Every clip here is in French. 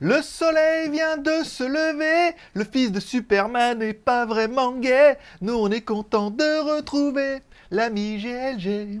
Le soleil vient de se lever, le fils de Superman n'est pas vraiment gay. Nous on est content de retrouver l'ami GLG.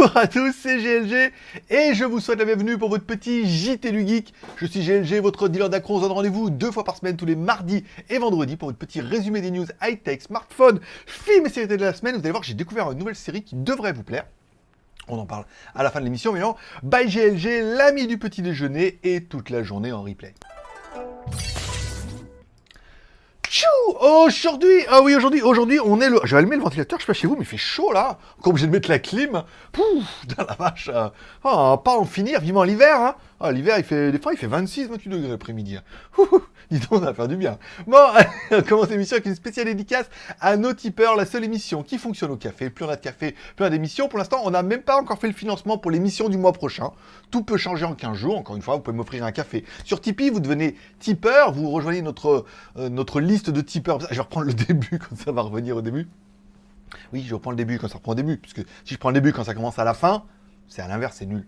Bonjour à tous, c'est GLG et je vous souhaite la bienvenue pour votre petit JT du Geek. Je suis GLG, votre dealer d'accro. On se rendez-vous deux fois par semaine, tous les mardis et vendredis pour votre petit résumé des news high-tech, smartphone, films et séries de la semaine. Vous allez voir j'ai découvert une nouvelle série qui devrait vous plaire. On en parle à la fin de l'émission, mais non, by GLG, l'ami du petit déjeuner et toute la journée en replay. Tchou Aujourd'hui, ah oui, aujourd'hui, aujourd'hui, on est le... Je vais allumer le ventilateur, je sais pas chez vous, mais il fait chaud, là Encore obligé de mettre la clim. Pouf Dans la vache euh, oh, Pas en finir, vivement l'hiver, hein ah, L'hiver, il fait... Des fois, il fait 26, 28 degrés l'après-midi. Hein. Dis donc, on va faire du bien. Bon, on commence l'émission avec une spéciale dédicace à nos tipeurs, la seule émission qui fonctionne au café. Plus on a de café, plus on a d'émissions. Pour l'instant, on n'a même pas encore fait le financement pour l'émission du mois prochain. Tout peut changer en 15 jours. Encore une fois, vous pouvez m'offrir un café. Sur Tipeee, vous devenez tipeur, vous rejoignez notre, euh, notre liste de tipeurs. Je vais reprendre le début, quand ça va revenir au début. Oui, je reprends le début quand ça reprend au début, puisque si je prends le début quand ça commence à la fin, c'est à l'inverse, c'est nul.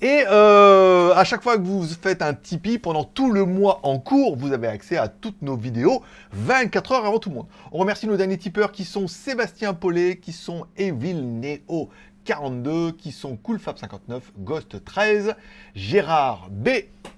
Et euh, à chaque fois que vous faites un Tipeee, pendant tout le mois en cours, vous avez accès à toutes nos vidéos 24 heures avant tout le monde. On remercie nos derniers tipeurs qui sont Sébastien Paulet, qui sont Evil Neo 42, qui sont CoolFab59, Ghost 13, Gérard B,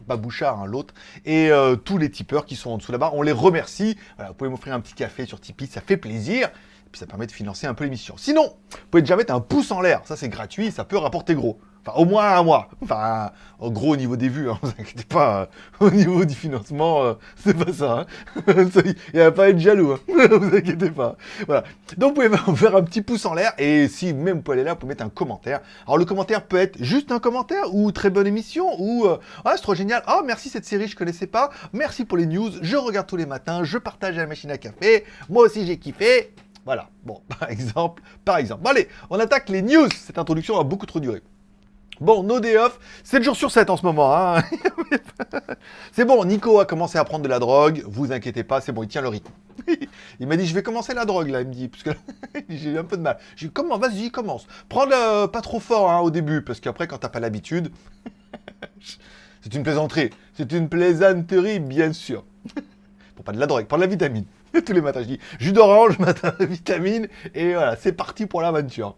Babouchard, hein, l'autre, et euh, tous les tipeurs qui sont en dessous là-bas. On les remercie. Vous pouvez m'offrir un petit café sur Tipeee, ça fait plaisir puis ça permet de financer un peu l'émission. Sinon, vous pouvez déjà mettre un pouce en l'air, ça c'est gratuit, ça peut rapporter gros. Enfin, au moins un mois. Enfin, en gros, au niveau des vues, hein, vous inquiétez pas, euh, au niveau du financement, euh, c'est pas ça. Hein. Il n'y a pas à être jaloux, hein. vous inquiétez pas. Voilà. Donc, vous pouvez faire un petit pouce en l'air, et si même vous pouvez aller là, vous pouvez mettre un commentaire. Alors, le commentaire peut être juste un commentaire, ou très bonne émission, ou euh, ah, c'est trop génial, ah, merci cette série, je connaissais pas, merci pour les news, je regarde tous les matins, je partage à la machine à café, moi aussi j'ai kiffé, voilà, bon, par exemple, par exemple. Allez, on attaque les news. Cette introduction a beaucoup trop duré. Bon, no day off, 7 jours sur 7 en ce moment. Hein. c'est bon, Nico a commencé à prendre de la drogue, vous inquiétez pas, c'est bon, il tient le rythme. il m'a dit, je vais commencer la drogue, là, il me dit, parce que j'ai eu un peu de mal. J'ai dit, comment, vas-y, commence. Prends le pas trop fort hein, au début, parce qu'après, quand t'as pas l'habitude, c'est une plaisanterie. C'est une plaisanterie, bien sûr. Pour pas de la drogue, prends de la vitamine. Tous les matins, je dis jus d'orange, matin, vitamine, et voilà, c'est parti pour l'aventure.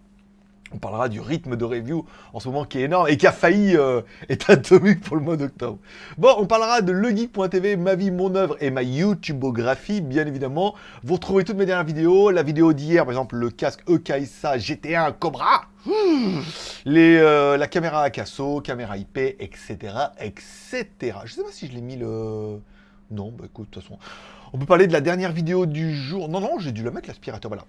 On parlera du rythme de review en ce moment qui est énorme et qui a failli euh, être atomique pour le mois d'octobre. Bon, on parlera de legeek.tv, ma vie, mon œuvre et ma YouTubeographie, bien évidemment. Vous retrouvez toutes mes dernières vidéos. La vidéo d'hier, par exemple, le casque EKSA GT1 Cobra. Euh, la caméra Akaso, caméra IP, etc., etc. Je sais pas si je l'ai mis le... Non, bah écoute, de toute façon... On peut parler de la dernière vidéo du jour. Non, non, j'ai dû la mettre, l'aspirateur, voilà.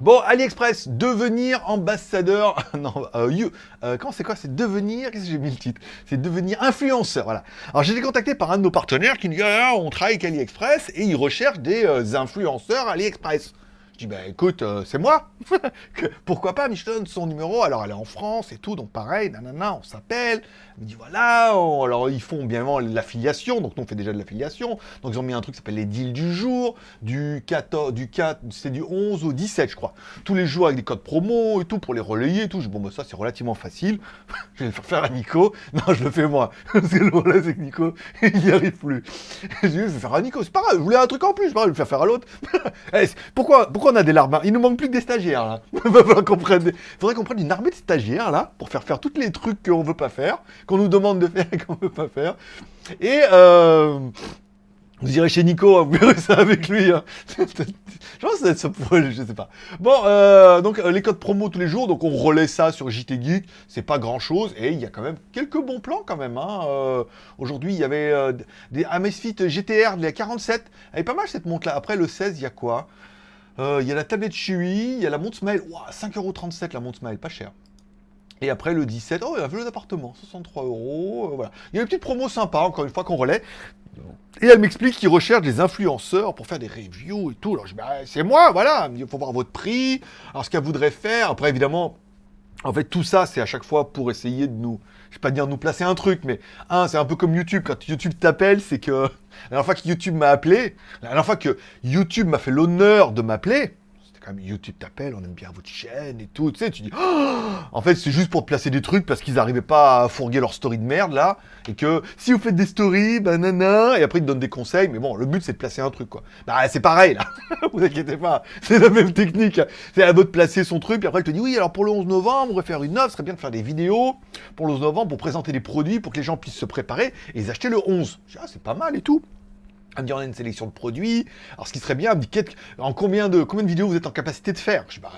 Bon, AliExpress, devenir ambassadeur, non, euh, you, euh, comment c'est quoi? C'est devenir, qu'est-ce que j'ai mis le titre? C'est devenir influenceur, voilà. Alors j'ai été contacté par un de nos partenaires qui nous dit, ah, on travaille avec AliExpress et il recherche des euh, influenceurs AliExpress. Je dis, bah écoute, euh, c'est moi. Pourquoi pas, Michelin, son numéro. Alors, elle est en France et tout, donc pareil, nanana, on s'appelle. Elle me dit, voilà, alors ils font bien évidemment l'affiliation, donc nous on fait déjà de l'affiliation. Donc ils ont mis un truc qui s'appelle les deals du jour, du 14, du 4, c'est du 11 au 17, je crois. Tous les jours avec des codes promo et tout pour les relayer et tout. Je dis, bon, bah ça c'est relativement facile. je vais le faire à Nico. Non, je le fais moi. Parce le c'est Nico, il n'y arrive plus. je dis, je vais faire à Nico, c'est pas grave, je voulais un truc en plus, je vais le faire faire à l'autre. Eh, pourquoi, pourquoi on a des larmes. Il nous manque plus que des stagiaires, là. Il faudrait qu'on prenne, qu'on une armée de stagiaires, là, pour faire faire tous les trucs qu'on veut pas faire, qu'on nous demande de faire et qu'on veut pas faire. Et, euh... Vous irez chez Nico, hein, vous verrez ça avec lui. Hein. je pense que ça va être ça pour elle, je sais pas. Bon, euh, donc euh, les codes promo tous les jours, donc on relaie ça sur JT Geek. C'est pas grand chose et il y a quand même quelques bons plans quand même. Hein. Aujourd'hui, il y avait des Amazfit GTR, il y a 47. Elle est pas mal cette montre là. Après le 16, il y a quoi? Euh, Il y a la tablette Chui, il y a la montre Smile. Wow, 5,37€ la montre Smile, pas cher. Et après le 17, oh, il y a un vélo d'appartement, 63 euros, euh, voilà. Il y a une petite promo sympa, encore une fois, qu'on relaie. Et elle m'explique qu'ils recherchent des influenceurs pour faire des reviews et tout. Alors je dis, bah, c'est moi, voilà. Il faut voir votre prix. Alors ce qu'elle voudrait faire, après évidemment, En fait, tout ça, c'est à chaque fois pour essayer de nous, je vais pas dire nous placer un truc, mais un, c'est un peu comme YouTube. Quand YouTube t'appelle, c'est que la dernière fois que YouTube m'a appelé, la dernière fois que YouTube m'a fait l'honneur de m'appeler, quand même YouTube t'appelle, on aime bien votre chaîne et tout, tu sais, tu dis, oh en fait, c'est juste pour te placer des trucs parce qu'ils n'arrivaient pas à fourguer leur story de merde, là, et que si vous faites des stories, bah nanana, et après ils te donnent des conseils, mais bon, le but c'est de placer un truc, quoi. Bah, c'est pareil, là, vous inquiétez pas, c'est la même technique, c'est à vous de placer son truc, puis après elle te dit, oui, alors pour le 11 novembre, on va faire une offre, ce serait bien de faire des vidéos pour le 11 novembre, pour présenter des produits, pour que les gens puissent se préparer et les acheter le 11. Je dis, ah, c'est pas mal et tout. Elle me dit, on a une sélection de produits. Alors, ce qui serait bien, elle me dit, en combien de, combien de vidéos vous êtes en capacité de faire? Je dis, bah,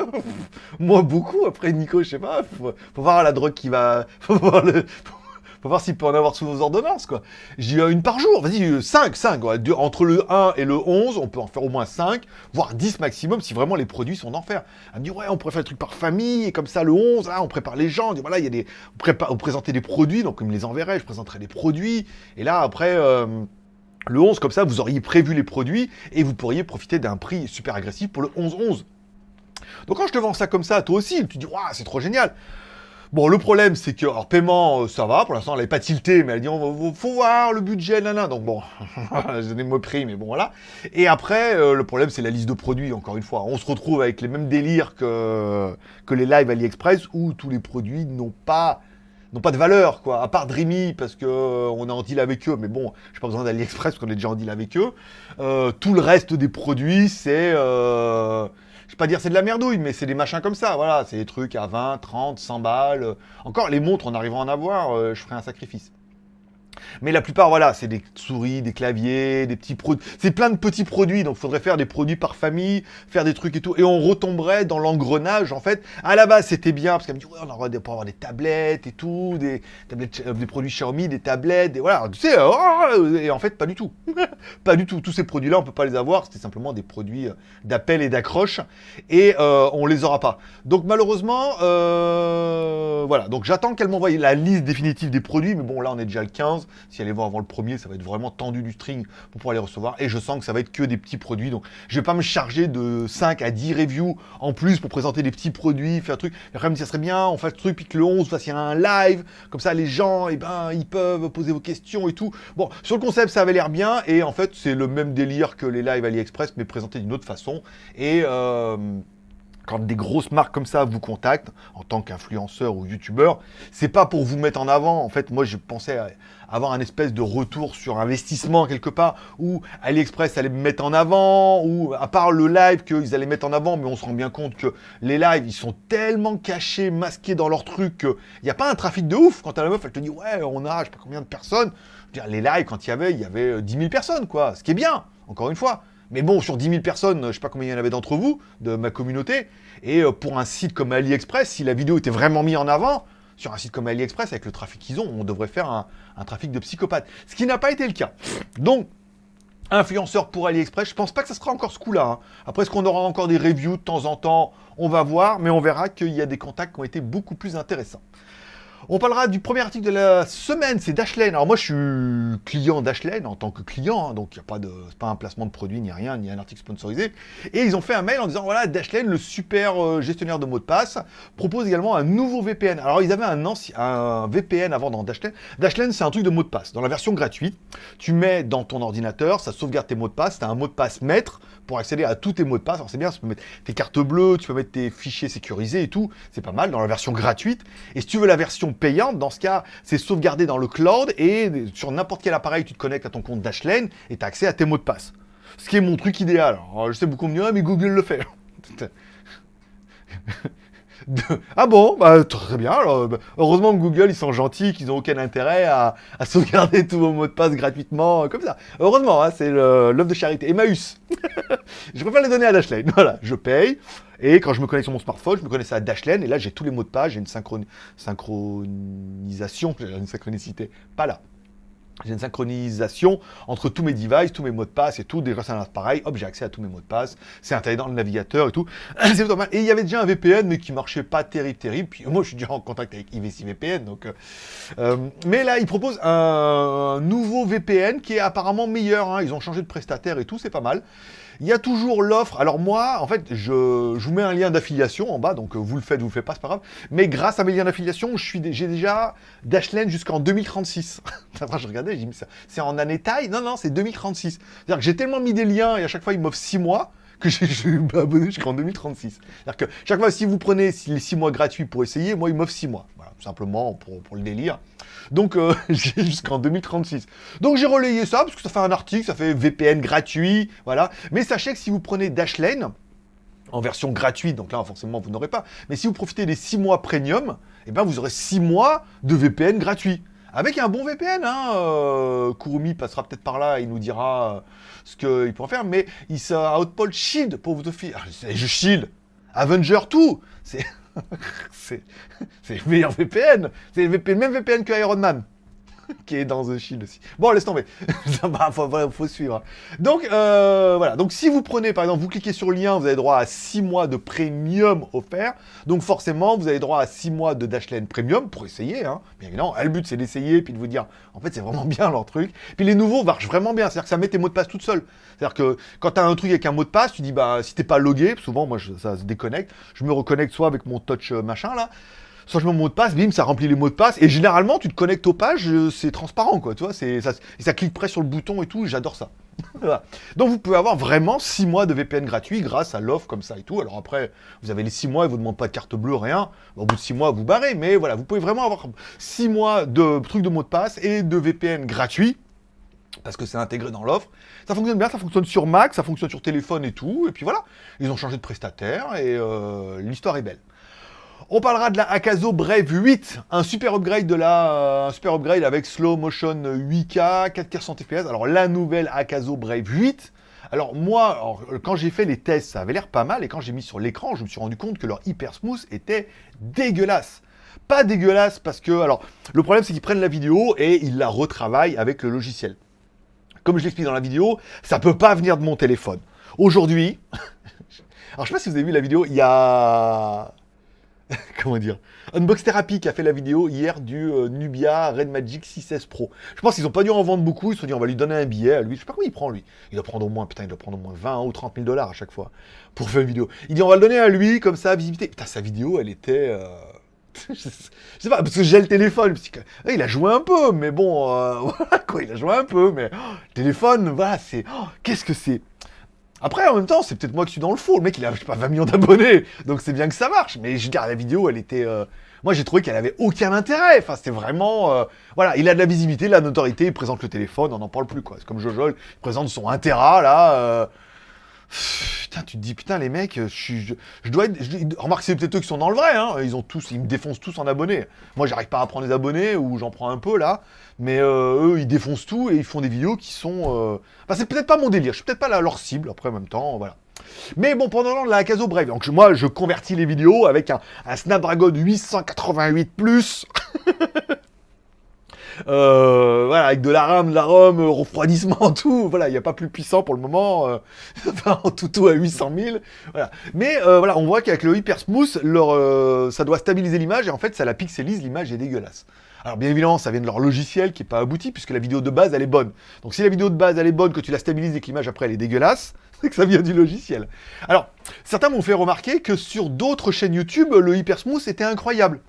euh, moi, beaucoup. Après, Nico, je sais pas, faut, faut voir la drogue qui va, faut voir le, faut voir s'il peut en avoir sous vos ordonnances, quoi. J'ai une par jour, vas-y, 5, 5. Entre le 1 et le 11, on peut en faire au moins 5, voire 10 maximum, si vraiment les produits sont d'enfer. Elle me dit, ouais, on pourrait faire des trucs par famille, et comme ça, le 11, on prépare les gens, on dit, voilà, il y a des... Vous présentez des produits, donc comme me les enverrait, je présenterai des produits, et là, après... Euh, le 11, comme ça, vous auriez prévu les produits et vous pourriez profiter d'un prix super agressif pour le 11-11. Donc quand je te vends ça comme ça, toi aussi, tu dis, waouh, c'est trop génial. Bon, le problème, c'est que, alors, paiement, euh, ça va, pour l'instant, elle n'avait pas tilté, mais elle dit, on faut voir le budget, là, donc bon, j'ai donné mon prix, mais bon, voilà. Et après, euh, le problème, c'est la liste de produits, encore une fois. On se retrouve avec les mêmes délires que, que les lives AliExpress, où tous les produits n'ont pas n'ont pas de valeur, quoi, à part Dreamy, parce qu'on euh, est en deal avec eux, mais bon, j'ai pas besoin d'AliExpress, parce qu'on est déjà en deal avec eux. Euh, tout le reste des produits, c'est... Euh, je vais pas dire c'est de la merdouille, mais c'est des machins comme ça, voilà, c'est des trucs à 20, 30, 100 balles. Encore, les montres, en arrivant à en avoir, je ferai un sacrifice. Mais la plupart, voilà, c'est des souris, des claviers, des petits produits. C'est plein de petits produits, donc il faudrait faire des produits par famille, faire des trucs et tout. Et on retomberait dans l'engrenage, en fait. À la base, c'était bien, parce qu'elle me dit, ouais, on aurait pour avoir des tablettes et tout, des, tablettes, euh, des produits Xiaomi, des tablettes, des, voilà, tu sais, oh, et en fait, pas du tout. pas du tout. Tous ces produits-là, on peut pas les avoir, c'était simplement des produits euh, d'appel et d'accroche, et euh, on les aura pas. Donc malheureusement, voilà, donc j'attends qu'elle m'envoie la liste définitive des produits, mais bon, là, on est déjà le 15. Si elle est voir avant le premier, ça va être vraiment tendu du string pour pouvoir les recevoir. Et je sens que ça va être que des petits produits. Donc, je vais pas me charger de 5 à 10 reviews en plus pour présenter des petits produits, faire un truc. Et même, ça serait bien, on fasse le truc, puis que le 11, fasse un live. Comme ça, les gens, eh ben, ils peuvent poser vos questions et tout. Bon, sur le concept, ça avait l'air bien. Et en fait, c'est le même délire que les lives AliExpress, mais présenté d'une autre façon. Et... Euh, quand des grosses marques comme ça vous contactent, en tant qu'influenceur ou youtubeur, c'est pas pour vous mettre en avant. En fait, moi, je pensais avoir un espèce de retour sur investissement quelque part, où AliExpress allait me mettre en avant, ou à part le live qu'ils allaient mettre en avant, mais on se rend bien compte que les lives, ils sont tellement cachés, masqués dans leur truc, qu'il n'y a pas un trafic de ouf. Quand à la meuf, elle te dit, ouais, on a, je sais pas combien de personnes. Je veux dire, les lives, quand il y avait, il y avait 10 000 personnes, quoi. Ce qui est bien, encore une fois. Mais bon, sur 10 000 personnes, je sais pas combien il y en avait d'entre vous, de ma communauté, et euh, pour un site comme AliExpress, si la vidéo était vraiment mise en avant, sur un site comme AliExpress, avec le trafic qu'ils ont, on devrait faire un, trafic de psychopathes. Ce qui n'a pas été le cas. Donc, influenceur pour AliExpress, je pense pas que ça sera encore ce coup-là. Hein. Après, est-ce qu'on aura encore des reviews de temps en temps? On va voir, mais on verra qu'il y a des contacts qui ont été beaucoup plus intéressants. On parlera du premier article de la semaine, c'est Dashlane. Alors moi, je suis client Dashlane en tant que client, hein, donc il n'y a pas de, un placement de produit ni rien, ni un article sponsorisé. Et ils ont fait un mail en disant voilà, Dashlane, le super euh, gestionnaire de mots de passe, propose également un nouveau VPN. Alors ils avaient un, un VPN avant dans Dashlane. Dashlane, c'est un truc de mot de passe. Dans la version gratuite, tu mets dans ton ordinateur, ça sauvegarde tes mots de passe, tu as un mot de passe maître pour accéder à tous tes mots de passe. Alors c'est bien, tu peux mettre tes cartes bleues, tu peux mettre tes fichiers sécurisés et tout, c'est pas mal dans la version gratuite. Et si tu veux la version payante, dans ce cas, c'est sauvegardé dans le cloud et sur n'importe quel appareil, tu te connectes à ton compte Dashlane et tu as accès à tes mots de passe. Ce qui est mon truc idéal. je sais beaucoup mieux, mais Google le fait. Ah bon? Bah, Très bien. Alors, bah, heureusement que Google, ils sont gentils, qu'ils n'ont aucun intérêt à, sauvegarder tous vos mots de passe gratuitement, euh, comme ça. Heureusement, hein, c'est l'œuvre de charité. Emmaüs. je préfère les donner à Dashlane. Voilà, je paye. Et quand je me connecte sur mon smartphone, je me connecte à Dashlane. Et là, j'ai tous les mots de passe. J'ai une synchronisation. Une synchronicité. Pas là. J'ai une synchronisation entre tous mes devices, tous mes mots de passe et tout. Déjà, c'est un pareil. Hop, j'ai accès à tous mes mots de passe. C'est intégré dans le navigateur et tout. c'est normal. Et il y avait déjà un VPN, mais qui marchait pas terrible, terrible. Puis moi, je suis déjà en contact avec IVC VPN. Donc, euh, euh, mais là, ils proposent un, nouveau VPN qui est apparemment meilleur. Hein. Ils ont changé de prestataire et tout. C'est pas mal. Il y a toujours l'offre. Alors moi, en fait, je, vous mets un lien d'affiliation en bas, donc euh, vous le faites, vous le faites pas, c'est pas grave. Mais grâce à mes liens d'affiliation, j'ai déjà Dashlane jusqu'en 2036. Après, je regardais, j'ai ça. C'est en année taille? Non, non, c'est 2036. C'est-à-dire que j'ai tellement mis des liens et à chaque fois, ils m'offrent 6 mois que je suis abonné jusqu'en 2036. C'est-à-dire que chaque fois, si vous prenez les 6 mois gratuits pour essayer, moi, ils m'offrent 6 mois. Voilà, simplement pour, pour le délire. Donc, euh, j'ai jusqu'en 2036. Donc, j'ai relayé ça, parce que ça fait un article, ça fait VPN gratuit, voilà. Mais sachez que si vous prenez Dashlane, en version gratuite, donc là, forcément, vous n'aurez pas. Mais si vous profitez des 6 mois premium, eh ben, vous aurez 6 mois de VPN gratuit. Avec un bon VPN, hein, euh, Kurumi passera peut-être par là, il nous dira euh, ce qu'il pourra faire, mais il sera Outpost Shield pour vous offrir. Ah, je Shield, Avenger, tout C'est... c'est le meilleur VPN. C'est le même VPN que Iron Man. qui est dans The Shield aussi. Bon, laisse tomber. Il faut, suivre. Donc, euh, voilà. Donc, si vous prenez, par exemple, vous cliquez sur le lien, vous avez droit à 6 mois de premium offert. Donc, forcément, vous avez droit à 6 mois de Dashlane premium pour essayer. Hein. Bien évidemment, le but, c'est d'essayer puis de vous dire, en fait, c'est vraiment bien leur truc. Puis les nouveaux marchent vraiment bien. C'est-à-dire que ça met tes mots de passe toutes seules. C'est-à-dire que quand tu as un truc avec un mot de passe, tu dis, bah, si t'es pas logué, souvent, moi, ça se déconnecte. Je me reconnecte soit avec mon touch euh, machin, là, mets mon mot de passe, bim, ça remplit les mots de passe. Et généralement, tu te connectes aux pages, euh, c'est transparent, quoi. Tu vois, ça, ça clique près sur le bouton et tout, j'adore ça. Donc vous pouvez avoir vraiment 6 mois de VPN gratuit grâce à l'offre comme ça et tout. Alors après, vous avez les 6 mois, ils vous demandent pas de carte bleue, rien. Au bout de 6 mois, vous barrez. Mais voilà, vous pouvez vraiment avoir 6 mois de trucs de mots de passe et de VPN gratuit parce que c'est intégré dans l'offre. Ça fonctionne bien, ça fonctionne sur Mac, ça fonctionne sur téléphone et tout. Et puis voilà, ils ont changé de prestataire et euh, l'histoire est belle. On parlera de la Akazo Brave 8, un super upgrade de la, euh, un super upgrade avec slow motion 8K, 4K fps. Alors la nouvelle Akazo Brave 8. Alors moi, quand j'ai fait les tests, ça avait l'air pas mal, et quand j'ai mis sur l'écran, je me suis rendu compte que leur hyper smooth était dégueulasse. Pas dégueulasse parce que, alors, le problème c'est qu'ils prennent la vidéo et ils la retravaillent avec le logiciel. Comme je l'explique dans la vidéo, ça peut pas venir de mon téléphone. Aujourd'hui, alors je sais pas si vous avez vu la vidéo, il y a comment dire, Unbox Therapy qui a fait la vidéo hier du euh, Nubia Red Magic 6S Pro. Je pense qu'ils n'ont pas dû en vendre beaucoup, ils se sont dit on va lui donner un billet à lui. Je sais pas combien il prend lui. Il doit prendre au moins, putain, il doit prendre au moins 20 ou 30 000 dollars à chaque fois pour faire une vidéo. Il dit on va le donner à lui comme ça, visibilité. Putain, sa vidéo, elle était... Euh, je sais pas, parce que j'ai le téléphone, il a joué un peu, mais bon, euh, quoi, il a joué un peu, mais oh, téléphone, voilà, c'est, oh, qu'est-ce que c'est? Après, en même temps, c'est peut-être moi qui suis dans le faux. Le mec, il a, je pas, 20 millions d'abonnés. Donc c'est bien que ça marche. Mais je veux dire, la vidéo, elle était... Euh, moi, j'ai trouvé qu'elle avait aucun intérêt. Enfin, c'était vraiment... Euh, voilà, il a de la visibilité, de la notoriété, il présente le téléphone, on n'en parle plus, quoi. C'est comme Jojo, il présente son Intera, là... Euh, putain, tu te dis, putain, les mecs, je, dois être... remarque, c'est peut-être eux qui sont dans le vrai, hein. Ils ont tous... Ils me défoncent tous en abonnés. Moi, j'arrive pas à prendre des abonnés, ou j'en prends un peu, là. Mais euh, eux, ils défoncent tout et ils font des vidéos qui sont... Euh... Enfin, c'est peut-être pas mon délire, je suis peut-être pas leur cible, après, en même temps, voilà. Mais bon, pendant la Caso Brave, donc moi, je convertis les vidéos avec un, un Snapdragon 888+, euh, voilà, avec de la RAM, de la ROM, refroidissement, tout, voilà, il n'y a pas plus puissant pour le moment, euh, en tout, à 800 000, voilà. Mais euh, voilà, on voit qu'avec le Hyper Smooth, euh, ça doit stabiliser l'image, et en fait, ça la pixelise, l'image est dégueulasse. Alors bien évidemment, ça vient de leur logiciel qui n'est pas abouti, puisque la vidéo de base, elle est bonne. Donc si la vidéo de base, elle est bonne, que tu la stabilises et que l'image après, elle est dégueulasse, c'est que ça vient du logiciel. Alors, certains m'ont fait remarquer que sur d'autres chaînes YouTube, le Hypersmooth était incroyable.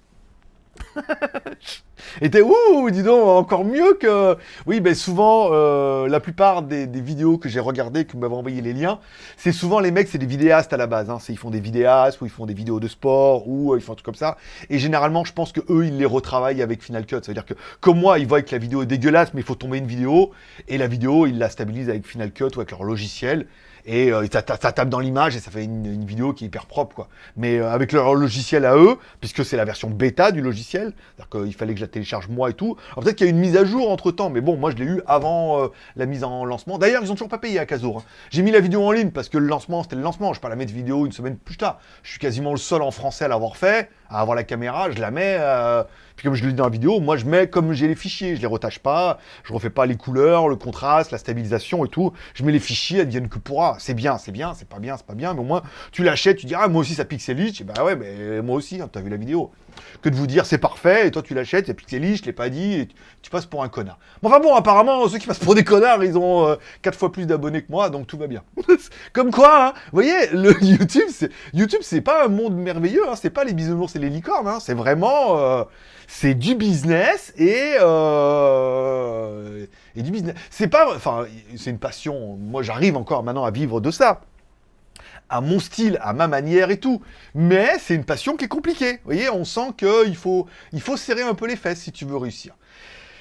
Était ouh, dis donc, encore mieux que... Oui, ben souvent, euh, la plupart des, vidéos que j'ai regardées, que vous m'avez envoyé les liens, c'est souvent les mecs, c'est des vidéastes à la base. Hein. Ils font des vidéastes, ou ils font des vidéos de sport, ou euh, ils font un truc comme ça. Et généralement, je pense que eux, ils les retravaillent avec Final Cut. Ça veut dire que, comme moi, ils voient que la vidéo est dégueulasse, mais il faut tomber une vidéo, et la vidéo, ils la stabilisent avec Final Cut ou avec leur logiciel et euh, ça, tape dans l'image et ça fait une, vidéo qui est hyper propre quoi. Mais euh, avec leur logiciel à eux, puisque c'est la version bêta du logiciel, c'est-à-dire qu'il fallait que je la télécharge moi et tout. Alors peut-être qu'il y a une mise à jour entre temps, mais bon, moi je l'ai eu avant euh, la mise en lancement. D'ailleurs, ils ont toujours pas payé à Kazor. Hein. J'ai mis la vidéo en ligne parce que le lancement, c'était le lancement. Je vais pas la mettre vidéo une semaine plus tard. Je suis quasiment le seul en français à l'avoir fait. Avoir la caméra, je la mets... euh, puis comme je le dis dans la vidéo, moi je mets comme j'ai les fichiers, je les retache pas, je refais pas les couleurs, le contraste, la stabilisation et tout. Je mets les fichiers, elles viennent que pourra. C'est bien, c'est bien, c'est pas bien, c'est pas bien, mais au moins tu l'achètes, tu dis ah moi aussi ça pixelise, bah ouais mais moi aussi, hein, t'as vu la vidéo. Que de vous dire c'est parfait, et toi tu l'achètes, c'est pixelise, je l'ai pas dit, et tu, passes pour un connard. Bon, enfin bon, apparemment ceux qui passent pour des connards, ils ont euh, quatre fois plus d'abonnés que moi, donc tout va bien. comme quoi, hein, vous voyez, le YouTube, c'est YouTube c'est pas un monde merveilleux, hein, c'est pas les bisounours et les licornes, hein, c'est vraiment... euh, c'est du business et, euh, et du business. C'est pas, enfin, c'est une passion. Moi, j'arrive encore maintenant à vivre de ça, à mon style, à ma manière et tout. Mais c'est une passion qui est compliquée. Vous voyez, on sent qu'il faut, il faut serrer un peu les fesses si tu veux réussir.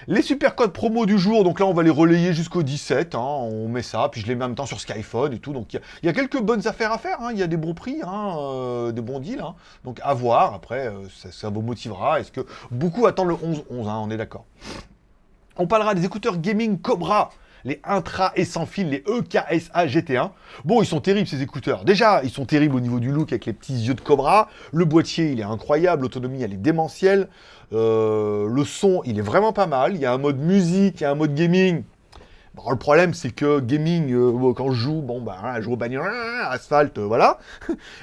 Les super codes promo du jour, donc là on va les relayer jusqu'au 17, hein, on met ça, puis je les mets en même temps sur Skyphone et tout, donc il y a- quelques bonnes affaires à faire, hein, il y a des bons prix, hein, euh, des bons deals, donc à voir, après euh, ça, vous motivera, est-ce que beaucoup attendent le 11-11, hein, on est d'accord. On parlera des écouteurs gaming Cobra, les intra et sans fil, les EKSA GT1. Bon, ils sont terribles ces écouteurs. Déjà, ils sont terribles au niveau du look avec les petits yeux de Cobra. Le boîtier, il est incroyable. L'autonomie, elle est démentielle. Euh, le son, il est vraiment pas mal. Il y a un mode musique, il y a un mode gaming. Bon, le problème, c'est que gaming, euh, quand je joue, bon, bah, je joue au bagnole, asphalte, euh, voilà.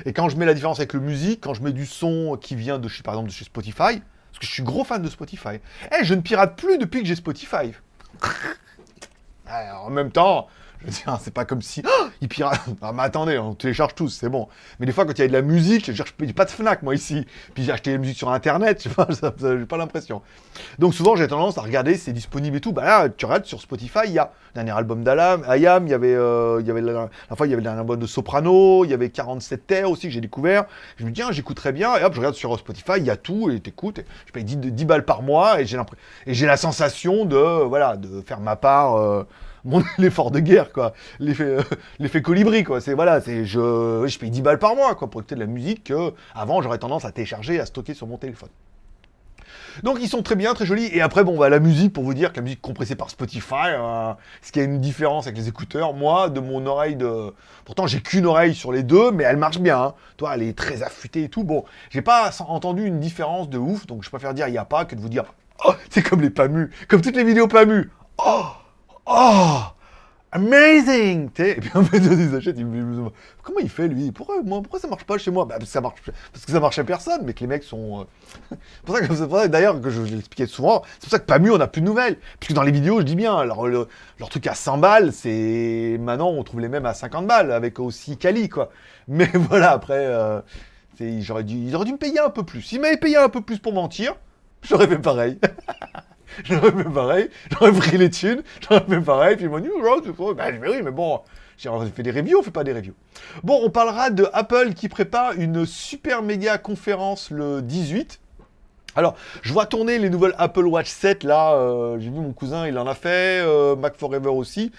Et quand je mets la différence avec le musique, quand je mets du son qui vient de chez, par exemple, de chez Spotify, parce que je suis gros fan de Spotify. Eh, je ne pirate plus depuis que j'ai Spotify. Alors, en même temps, c'est pas comme si oh, ils piratent. Ah, mais attendez, on télécharge tous, c'est bon. Mais des fois, quand il y a de la musique, je paye pas de Fnac moi ici. Puis j'ai acheté la musique sur Internet, je sais pas, j'ai pas l'impression. Donc souvent, j'ai tendance à regarder, c'est disponible et tout. Bah là, tu regardes sur Spotify, il y a le dernier album d'Alam, Ayam, il y avait, euh, il y avait la, fois, il y avait le dernier album de Soprano, il y avait 47 Terres aussi que j'ai découvert. Je me dis, tiens, j'écouterais bien. Et hop, je regarde sur Spotify, il y a tout et t'écoutes. Je paye 10, 10 balles par mois j'ai et j'ai la sensation de, voilà, de faire ma part. euh, l'effort de guerre quoi l'effet euh, l'effet colibri quoi c'est voilà c'est je paye 10 balles par mois quoi pour écouter de la musique que avant j'aurais tendance à télécharger à stocker sur mon téléphone donc ils sont très bien, très jolis. Et après, bon, bah, la musique, pour vous dire que la musique compressée par Spotify, euh, ce qui a une différence avec les écouteurs, moi, de mon oreille de... Pourtant, j'ai qu'une oreille sur les deux, mais elle marche bien. hein. Toi, elle est très affûtée et tout. Bon, j'ai pas entendu une différence de ouf, donc je préfère dire il n'y a pas que de vous dire... Oh, c'est comme les PAMU, comme toutes les vidéos PAMU. Oh Oh Amazing Et puis en fait, ils achètent, ils comment il fait lui? Pourquoi, moi, pourquoi ça marche pas chez moi? Bah, parce, que ça marche, parce que ça marche à personne, mais que les mecs sont... euh, c'est pour ça que d'ailleurs que je, l'expliquais souvent, c'est pour ça que pas mieux on n'a plus de nouvelles. Puisque dans les vidéos, je dis bien, leur, le- leur truc à 100 balles, c'est maintenant on trouve les mêmes à 50 balles avec aussi Kali quoi. Mais voilà, après, euh, j'aurais dû, ils auraient dû me payer un peu plus. S'ils m'avaient payé un peu plus pour mentir, j'aurais fait pareil. j'aurais fait pareil, j'aurais pris les thunes, j'aurais fait pareil, puis ils m'ont dit, oh, c'est je dis, oui, mais bon, j'ai fait des reviews, on fait pas des reviews. Bon, on parlera de Apple qui prépare une super méga conférence le 18. Alors, je vois tourner les nouvelles Apple Watch 7, là, euh, j'ai vu mon cousin, il en a fait, euh, Mac Forever aussi.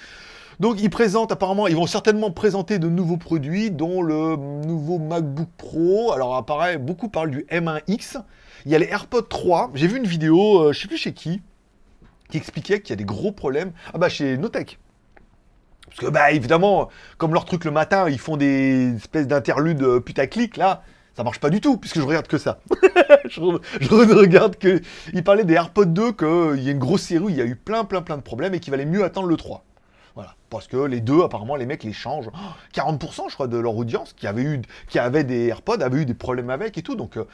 Donc, ils présentent, apparemment, ils vont certainement présenter de nouveaux produits, dont le nouveau MacBook Pro. Alors, apparaît, beaucoup parlent du M1X. Il y a les AirPods 3. J'ai vu une vidéo, euh, je sais plus chez qui, qui expliquait qu'il y a des gros problèmes. Ah bah, chez Notech. Parce que, bah, évidemment, comme leur truc le matin, ils font des espèces d'interludes euh, putaclic, là, ça marche pas du tout, puisque je regarde que ça. je, re- je re- regarde que. Il parlait des AirPods 2, qu'il y a une grosse série il y a eu plein, plein, plein de problèmes et qu'il valait mieux attendre le 3. Voilà. Parce que les deux, apparemment, les mecs les changent. Oh, 40%, je crois, de leur audience qui avait, eu, qui avait des AirPods avait eu des problèmes avec et tout. Donc, euh,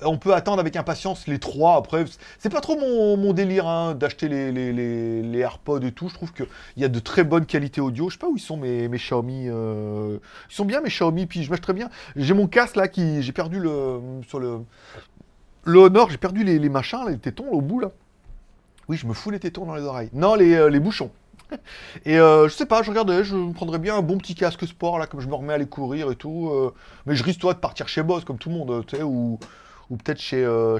on peut attendre avec impatience les trois. Après, c'est pas trop mon, délire hein, d'acheter les, AirPods et tout. Je trouve qu'il y a de très bonnes qualités audio. Je sais pas où ils sont mes, mes Xiaomi. euh, Ils sont bien mes Xiaomi, puis je marche très bien. J'ai mon casque là qui. J'ai perdu le. Sur le. Le Honor, j'ai perdu les, machins, les tétons là, au bout là. Oui, je me fous les tétons dans les oreilles. Non, les, euh, les bouchons. Et euh, je sais pas, je regardais, je me prendrais bien un bon petit casque sport là, comme je me remets à aller courir et tout. euh, mais je risque toi de partir chez Boss comme tout le monde, tu sais, ou, ou peut-être chez euh.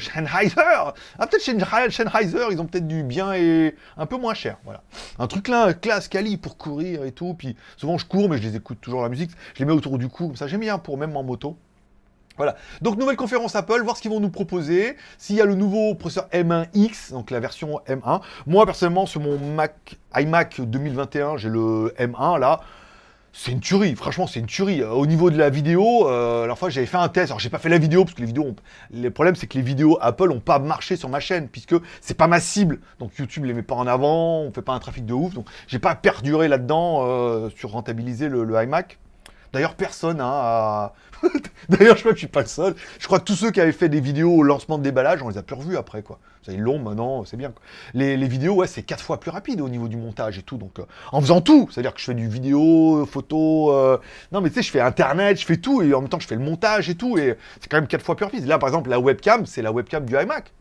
Ah, peut-être chez Sennheiser, ils ont peut-être du bien et un peu moins cher, voilà. Un truc là, classe, quali pour courir et tout. Puis souvent je cours, mais je les écoute toujours la musique. Je les mets autour du cou, comme ça j'aime bien pour même en moto. Donc nouvelle conférence Apple, voir ce qu'ils vont nous proposer. S'il y a le nouveau processeur M1X, donc la version M1. Moi personnellement sur mon Mac iMac 2021, j'ai le M1 là. c'est une tuerie, franchement c'est une tuerie. Au niveau de la vidéo, euh, la fois j'avais fait un test, alors j'ai pas fait la vidéo parce que les vidéos, le problème c'est que les vidéos Apple ont pas marché sur ma chaîne puisque c'est pas ma cible. Donc YouTube les met pas en avant, on fait pas un trafic de ouf, donc j'ai pas perduré là-dedans euh, sur rentabiliser le iMac. D'ailleurs, personne hein. D'ailleurs, je crois que je suis pas le seul. Je crois que tous ceux qui avaient fait des vidéos au lancement de déballage, on les a plus revus après, quoi. Ils l'ont maintenant, c'est bien. Les, vidéos, ouais, c'est quatre fois plus rapide au niveau du montage et tout. Donc, euh, en faisant tout, c'est-à-dire que je fais du vidéo, photo... Euh, non, mais tu sais, je fais Internet, je fais tout, et en même temps, je fais le montage et tout, et c'est quand même quatre fois plus rapide. Là, par exemple, la webcam, c'est la webcam du iMac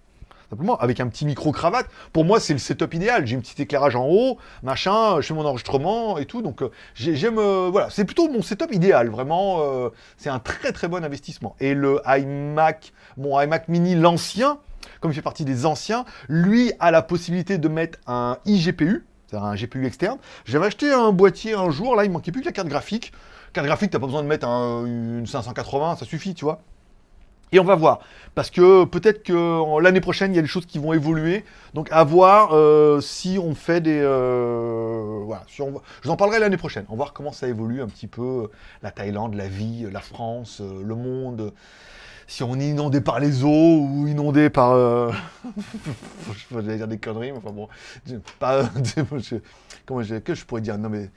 simplement, avec un petit micro-cravate. Pour moi, c'est le setup idéal. J'ai un petit éclairage en haut, machin, je fais mon enregistrement et tout. Donc, euh, j'aime... Euh, voilà, c'est plutôt mon setup idéal, vraiment. Euh, c'est un très très bon investissement. Et le iMac, mon iMac mini, l'ancien, comme il fait partie des anciens, lui a la possibilité de mettre un iGPU, c'est-à-dire un GPU externe. J'avais acheté un boîtier un jour, là, il manquait plus que la carte graphique. Carte graphique, t'as pas besoin de mettre une 580, ça suffit, tu vois. Et on va voir, parce que peut-être que l'année prochaine, il y a des choses qui vont évoluer. Donc à voir euh, si on fait des... Euh, voilà, je vous en parlerai l'année prochaine. On va voir comment ça évolue un petit peu, la Thaïlande, la vie, la France, euh, le monde. Si on est inondé par les eaux ou inondé par... je vais dire des conneries, mais enfin bon... Comment que je pourrais dire? Non mais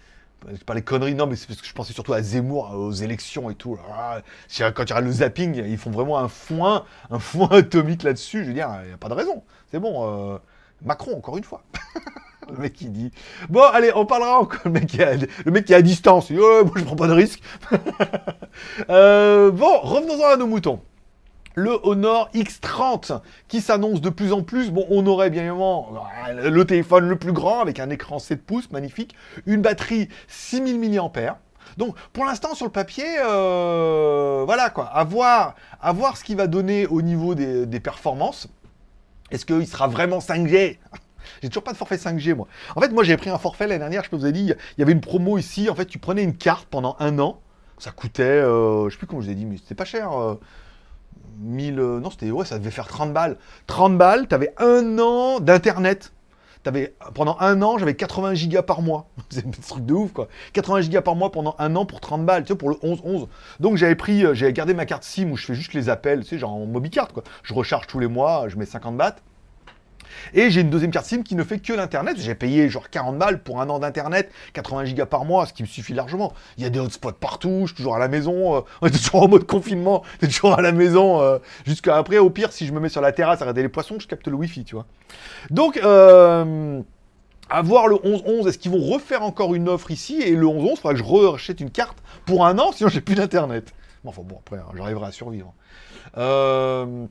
je parlais conneries, non, mais c'est parce que je pensais surtout à Zemmour, aux élections et tout. Ah, quand il y aura le zapping, ils font vraiment un foin, un foin atomique là-dessus. Je veux dire, il n'y a pas de raison. C'est bon. Euh, Macron, encore une fois. le mec qui dit... Bon, allez, on parlera encore. Le mec qui, le mec qui est à distance. Il oh, moi, je prends pas de risque. Euh, bon, revenons-en à nos moutons le Honor X30 qui s'annonce de plus en plus. Bon, on aurait bien évidemment euh, le téléphone le plus grand avec un écran 7 pouces, magnifique, une batterie 6000 mAh. Donc, pour l'instant, sur le papier, euh, voilà quoi, à voir, ce qu'il va donner au niveau des, performances. Est-ce qu'il sera vraiment 5G j'ai toujours pas de forfait 5G, moi. En fait, moi, j'ai pris un forfait l'année dernière, je peux vous ai dit, il y avait une promo ici. En fait, tu prenais une carte pendant un an. Ça coûtait, euh, je sais plus comment je vous ai dit, mais c'était pas cher. 1000... Euh, non, c'était... Ouais, ça devait faire 30 balles. 30 balles, t'avais un an d'Internet. T'avais, pendant un an, j'avais 80 gigas par mois. C'est un truc de ouf, quoi. 80 gigas par mois pendant un an pour 30 balles, tu sais, pour le 11-11. Donc j'avais pris, euh, j'avais gardé ma carte SIM où je fais juste les appels, tu sais, genre en mobicard, quoi. Je recharge tous les mois, je mets 50 bahts. Et j'ai une deuxième carte SIM qui ne fait que l'Internet. J'ai payé genre 40 balles pour un an d'Internet, 80 gigas par mois, ce qui me suffit largement. Il y a des hotspots partout, je suis toujours à la maison, euh, on est toujours en mode confinement, on est toujours à la maison. Euh, jusqu'à après, au pire, si je me mets sur la terrasse à regarder les poissons, je capte le Wi-Fi, tu vois. Donc, euh, à voir le 11-11, est-ce qu'ils vont refaire encore une offre ici? Et le 11-11, il faudra que je rachète une carte pour un an, sinon j'ai plus d'internet. Bon, enfin bon, après, hein, j'arriverai à survivre. Euh,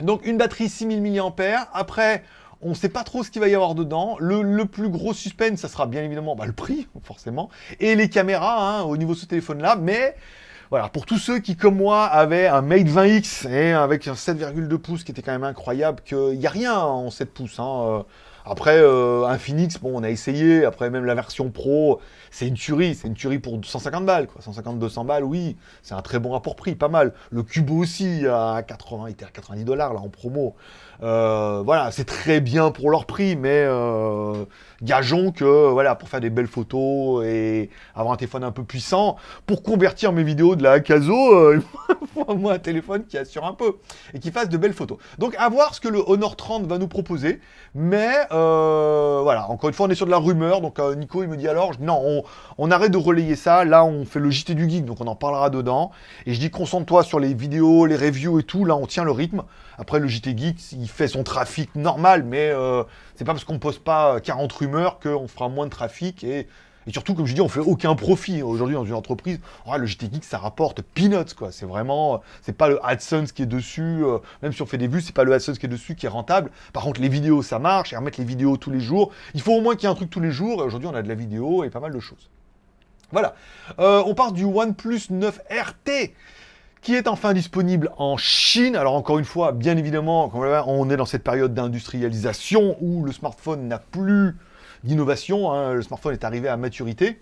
donc une batterie 6000 mAh. Après, on ne sait pas trop ce qu'il va y avoir dedans. Le, plus gros suspense, ça sera bien évidemment bah, le prix, forcément. Et les caméras, hein, au niveau de ce téléphone-là. Mais voilà, pour tous ceux qui, comme moi, avaient un Mate 20X et avec un 7,2 pouces qui était quand même incroyable, qu'il n'y a rien en 7 pouces. Hein, euh, après, euh, un Phoenix, bon, on a essayé. Après, même la version Pro, c'est une tuerie. C'est une tuerie pour 150 balles, quoi. 150-200 balles, oui. C'est un très bon rapport prix, pas mal. Le Cubo aussi, à 80, il était à 90 dollars, là, en promo. Euh, voilà, c'est très bien pour leur prix, mais euh, gageons que, voilà, pour faire des belles photos et avoir un téléphone un peu puissant, pour convertir mes vidéos de la euh, il faut moi un téléphone qui assure un peu et qui fasse de belles photos. Donc, à voir ce que le Honor 30 va nous proposer, mais voilà, encore une fois, on est sur de la rumeur, donc Nico, il me dit alors, non, on, on, arrête de relayer ça, là, on fait le JT du Geek, donc on en parlera dedans, et je dis, concentre-toi sur les vidéos, les reviews et tout, là, on tient le rythme. Après, le JT Geek, il fait son trafic normal, mais euh, c'est pas parce qu'on poste pas 40 rumeurs qu'on fera moins de trafic et, surtout, comme je dis, on fait aucun profit aujourd'hui dans une entreprise. le JT Geek, ça rapporte peanuts, quoi. C'est vraiment, c'est pas le AdSense qui est dessus, euh, même si on fait des vues, c'est pas le AdSense qui est dessus qui est rentable. Par contre, les vidéos, ça marche, et remettre les vidéos tous les jours. Il faut au moins qu'il y ait un truc tous les jours, et aujourd'hui, on a de la vidéo et pas mal de choses. Voilà. Euh, on part du OnePlus 9 RT qui est enfin disponible en Chine. Alors encore une fois, bien évidemment, on est dans cette période d'industrialisation où le smartphone n'a plus d'innovation, hein. le smartphone est arrivé à maturité.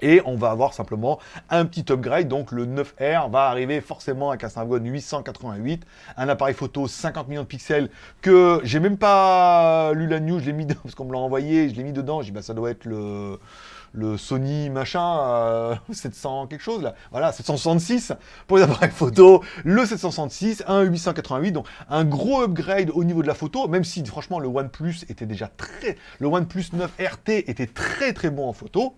Et on va avoir simplement un petit upgrade, donc le 9R va arriver forcément avec un Snapdragon 888, un appareil photo 50 millions de pixels que j'ai même pas lu la news, je l'ai mis parce qu'on me l'a envoyé, je l'ai mis dedans, j'ai dit bah ça doit être le le Sony machin 700 quelque chose là, voilà 766 pour les appareils photo, le 766, un 888, donc un gros upgrade au niveau de la photo, même si franchement le OnePlus était déjà très, le OnePlus 9 RT était très très bon en photo,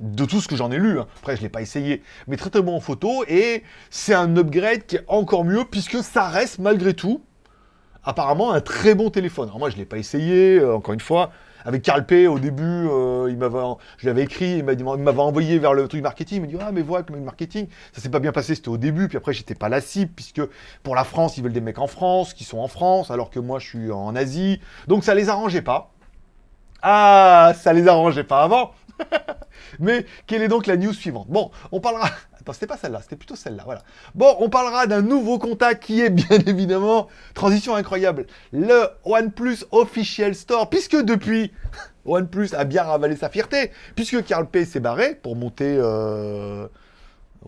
de tout ce que j'en ai lu, hein. après je ne l'ai pas essayé, mais très très bon en photo, et c'est un upgrade qui est encore mieux, puisque ça reste malgré tout, apparemment un très bon téléphone. Alors moi je ne l'ai pas essayé, euh, encore une fois, avec Carl P, au début, euh, il m'avait, je l'avais écrit, il m'avait envoyé vers le truc marketing, il m'a dit « Ah, mais voilà, le marketing, ça s'est pas bien passé, c'était au début, puis après, j'étais pas la cible, puisque pour la France, ils veulent des mecs en France, qui sont en France, alors que moi, je suis en Asie. Donc, ça les arrangeait pas. Ah, ça les arrangeait pas avant Mais quelle est donc la news suivante? Bon, on parlera... Attends, c'était pas celle-là, c'était plutôt celle-là, voilà. Bon, on parlera d'un nouveau contact qui est bien évidemment, transition incroyable, le OnePlus Official Store, puisque depuis, OnePlus a bien ravalé sa fierté, puisque Carl P s'est barré pour monter euh,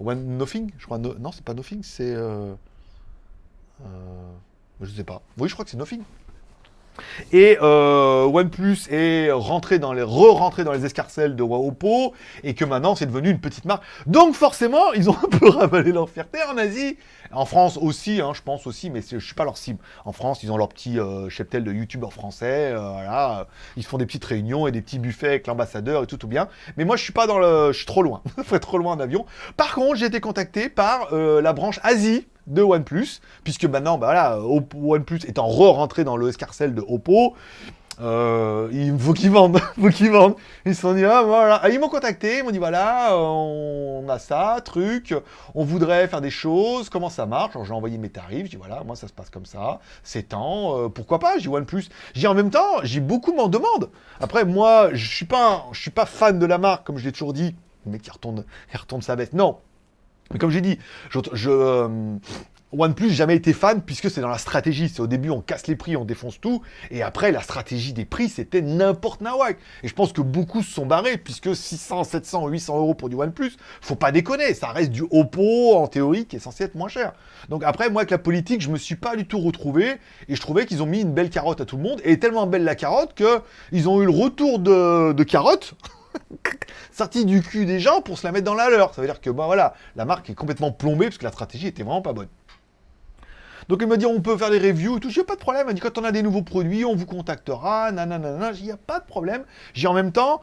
One Nothing, je crois, non, c'est pas Nothing, c'est... Euh, euh, je sais pas. Oui, je crois que c'est Nothing. Et euh, OnePlus est rentré dans les re-rentré dans les escarcelles de Oppo et que maintenant c'est devenu une petite marque. Donc forcément, ils ont un peu ravalé leur fierté en Asie. En France aussi, hein, je pense aussi, mais je suis pas leur cible. En France, ils ont leur petit euh, cheptel de youtubeurs français, euh, voilà. Ils font des petites réunions et des petits buffets avec l'ambassadeur et tout, tout bien. Mais moi, je suis pas dans le... Je suis trop loin. Faut trop loin en avion. Par contre, j'ai été contacté par euh, la branche Asie de OnePlus, puisque maintenant, bah voilà, OnePlus étant re-rentré dans le escarcelle de Oppo, euh, il faut qu'ils vendent, faut qu'ils vendent. Ils se sont dit, ah, voilà. Ah, ils m'ont contacté, ils m'ont dit, voilà, on a ça, truc, on voudrait faire des choses, comment ça marche? Alors j'ai envoyé mes tarifs, j'ai dit, voilà, moi ça se passe comme ça, c'est temps, euh, pourquoi pas, j'ai OnePlus. J'ai en même temps, j'ai beaucoup m'en demande. Après, moi, je suis pas, je suis pas fan de la marque, comme je l'ai toujours dit, mec qui retourne, il retourne sa veste. Non, mais comme j'ai dit, je, je euh, OnePlus, jamais été fan, puisque c'est dans la stratégie. C'est au début, on casse les prix, on défonce tout, et après, la stratégie des prix, c'était n'importe nawak. Et je pense que beaucoup se sont barrés, puisque 600, 700, 800 euros pour du OnePlus, faut pas déconner, ça reste du Oppo, en théorie, qui est censé être moins cher. Donc après, moi, avec la politique, je me suis pas du tout retrouvé, et je trouvais qu'ils ont mis une belle carotte à tout le monde, et tellement belle la carotte, que ils ont eu le retour de, de carotte, sorti du cul des gens pour se la mettre dans la leur. Ça veut dire que, bah voilà, la marque est complètement plombée parce que la stratégie était vraiment pas bonne. Donc il m'a dit on peut faire des reviews et tout, j'ai pas de problème, m'a dit quand on a des nouveaux produits, on vous contactera, nanana, il n'y a pas de problème. J'ai en même temps,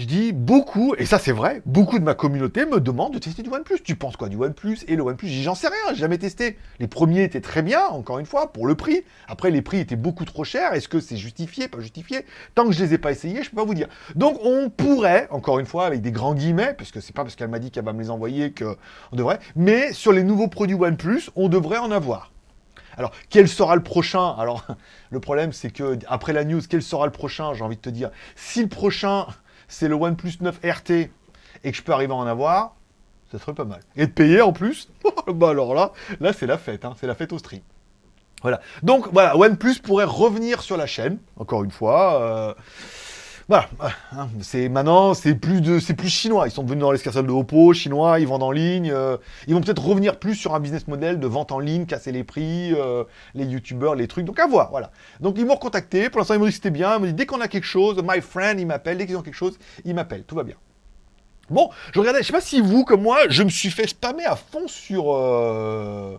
je dis beaucoup, et ça c'est vrai, beaucoup de ma communauté me demande de tester du OnePlus. Tu penses quoi du OnePlus et le OnePlus? J'en sais rien, j'ai jamais testé. Les premiers étaient très bien, encore une fois, pour le prix. Après, les prix étaient beaucoup trop chers. Est-ce que c'est justifié, pas justifié Tant que je les ai pas essayés, je peux pas vous dire. Donc on pourrait, encore une fois, avec des grands guillemets, puisque c'est pas parce qu'elle m'a dit qu'elle va me les envoyer qu'on devrait, mais sur les nouveaux produits OnePlus, on devrait en avoir. Alors, quel sera le prochain? Alors, le problème, c'est que après la news, quel sera le prochain? J'ai envie de te dire, si le prochain c'est le OnePlus 9 RT et que je peux arriver à en avoir, ça serait pas mal. Et de payer en plus, bah alors là, là c'est la fête, hein, c'est la fête au stream. Voilà. Donc voilà, OnePlus pourrait revenir sur la chaîne, encore une fois. Euh, voilà, c'est maintenant, c'est plus de, c'est plus chinois. Ils sont venus dans l'escarcelle de Oppo, chinois, ils vendent en ligne. Euh, ils vont peut-être revenir plus sur un business model de vente en ligne, casser les prix, euh, les youtubeurs, les trucs. Donc à voir, voilà. Donc ils m'ont recontacté. Pour l'instant, ils m'ont dit que c'était bien. Ils m'ont dit dès qu'on a quelque chose, my friend, il m'appelle. Dès qu'ils ont quelque chose, ils m'appellent. Tout va bien. Bon, je regardais, je sais pas si vous, comme moi, je me suis fait spammer à fond sur... Euh,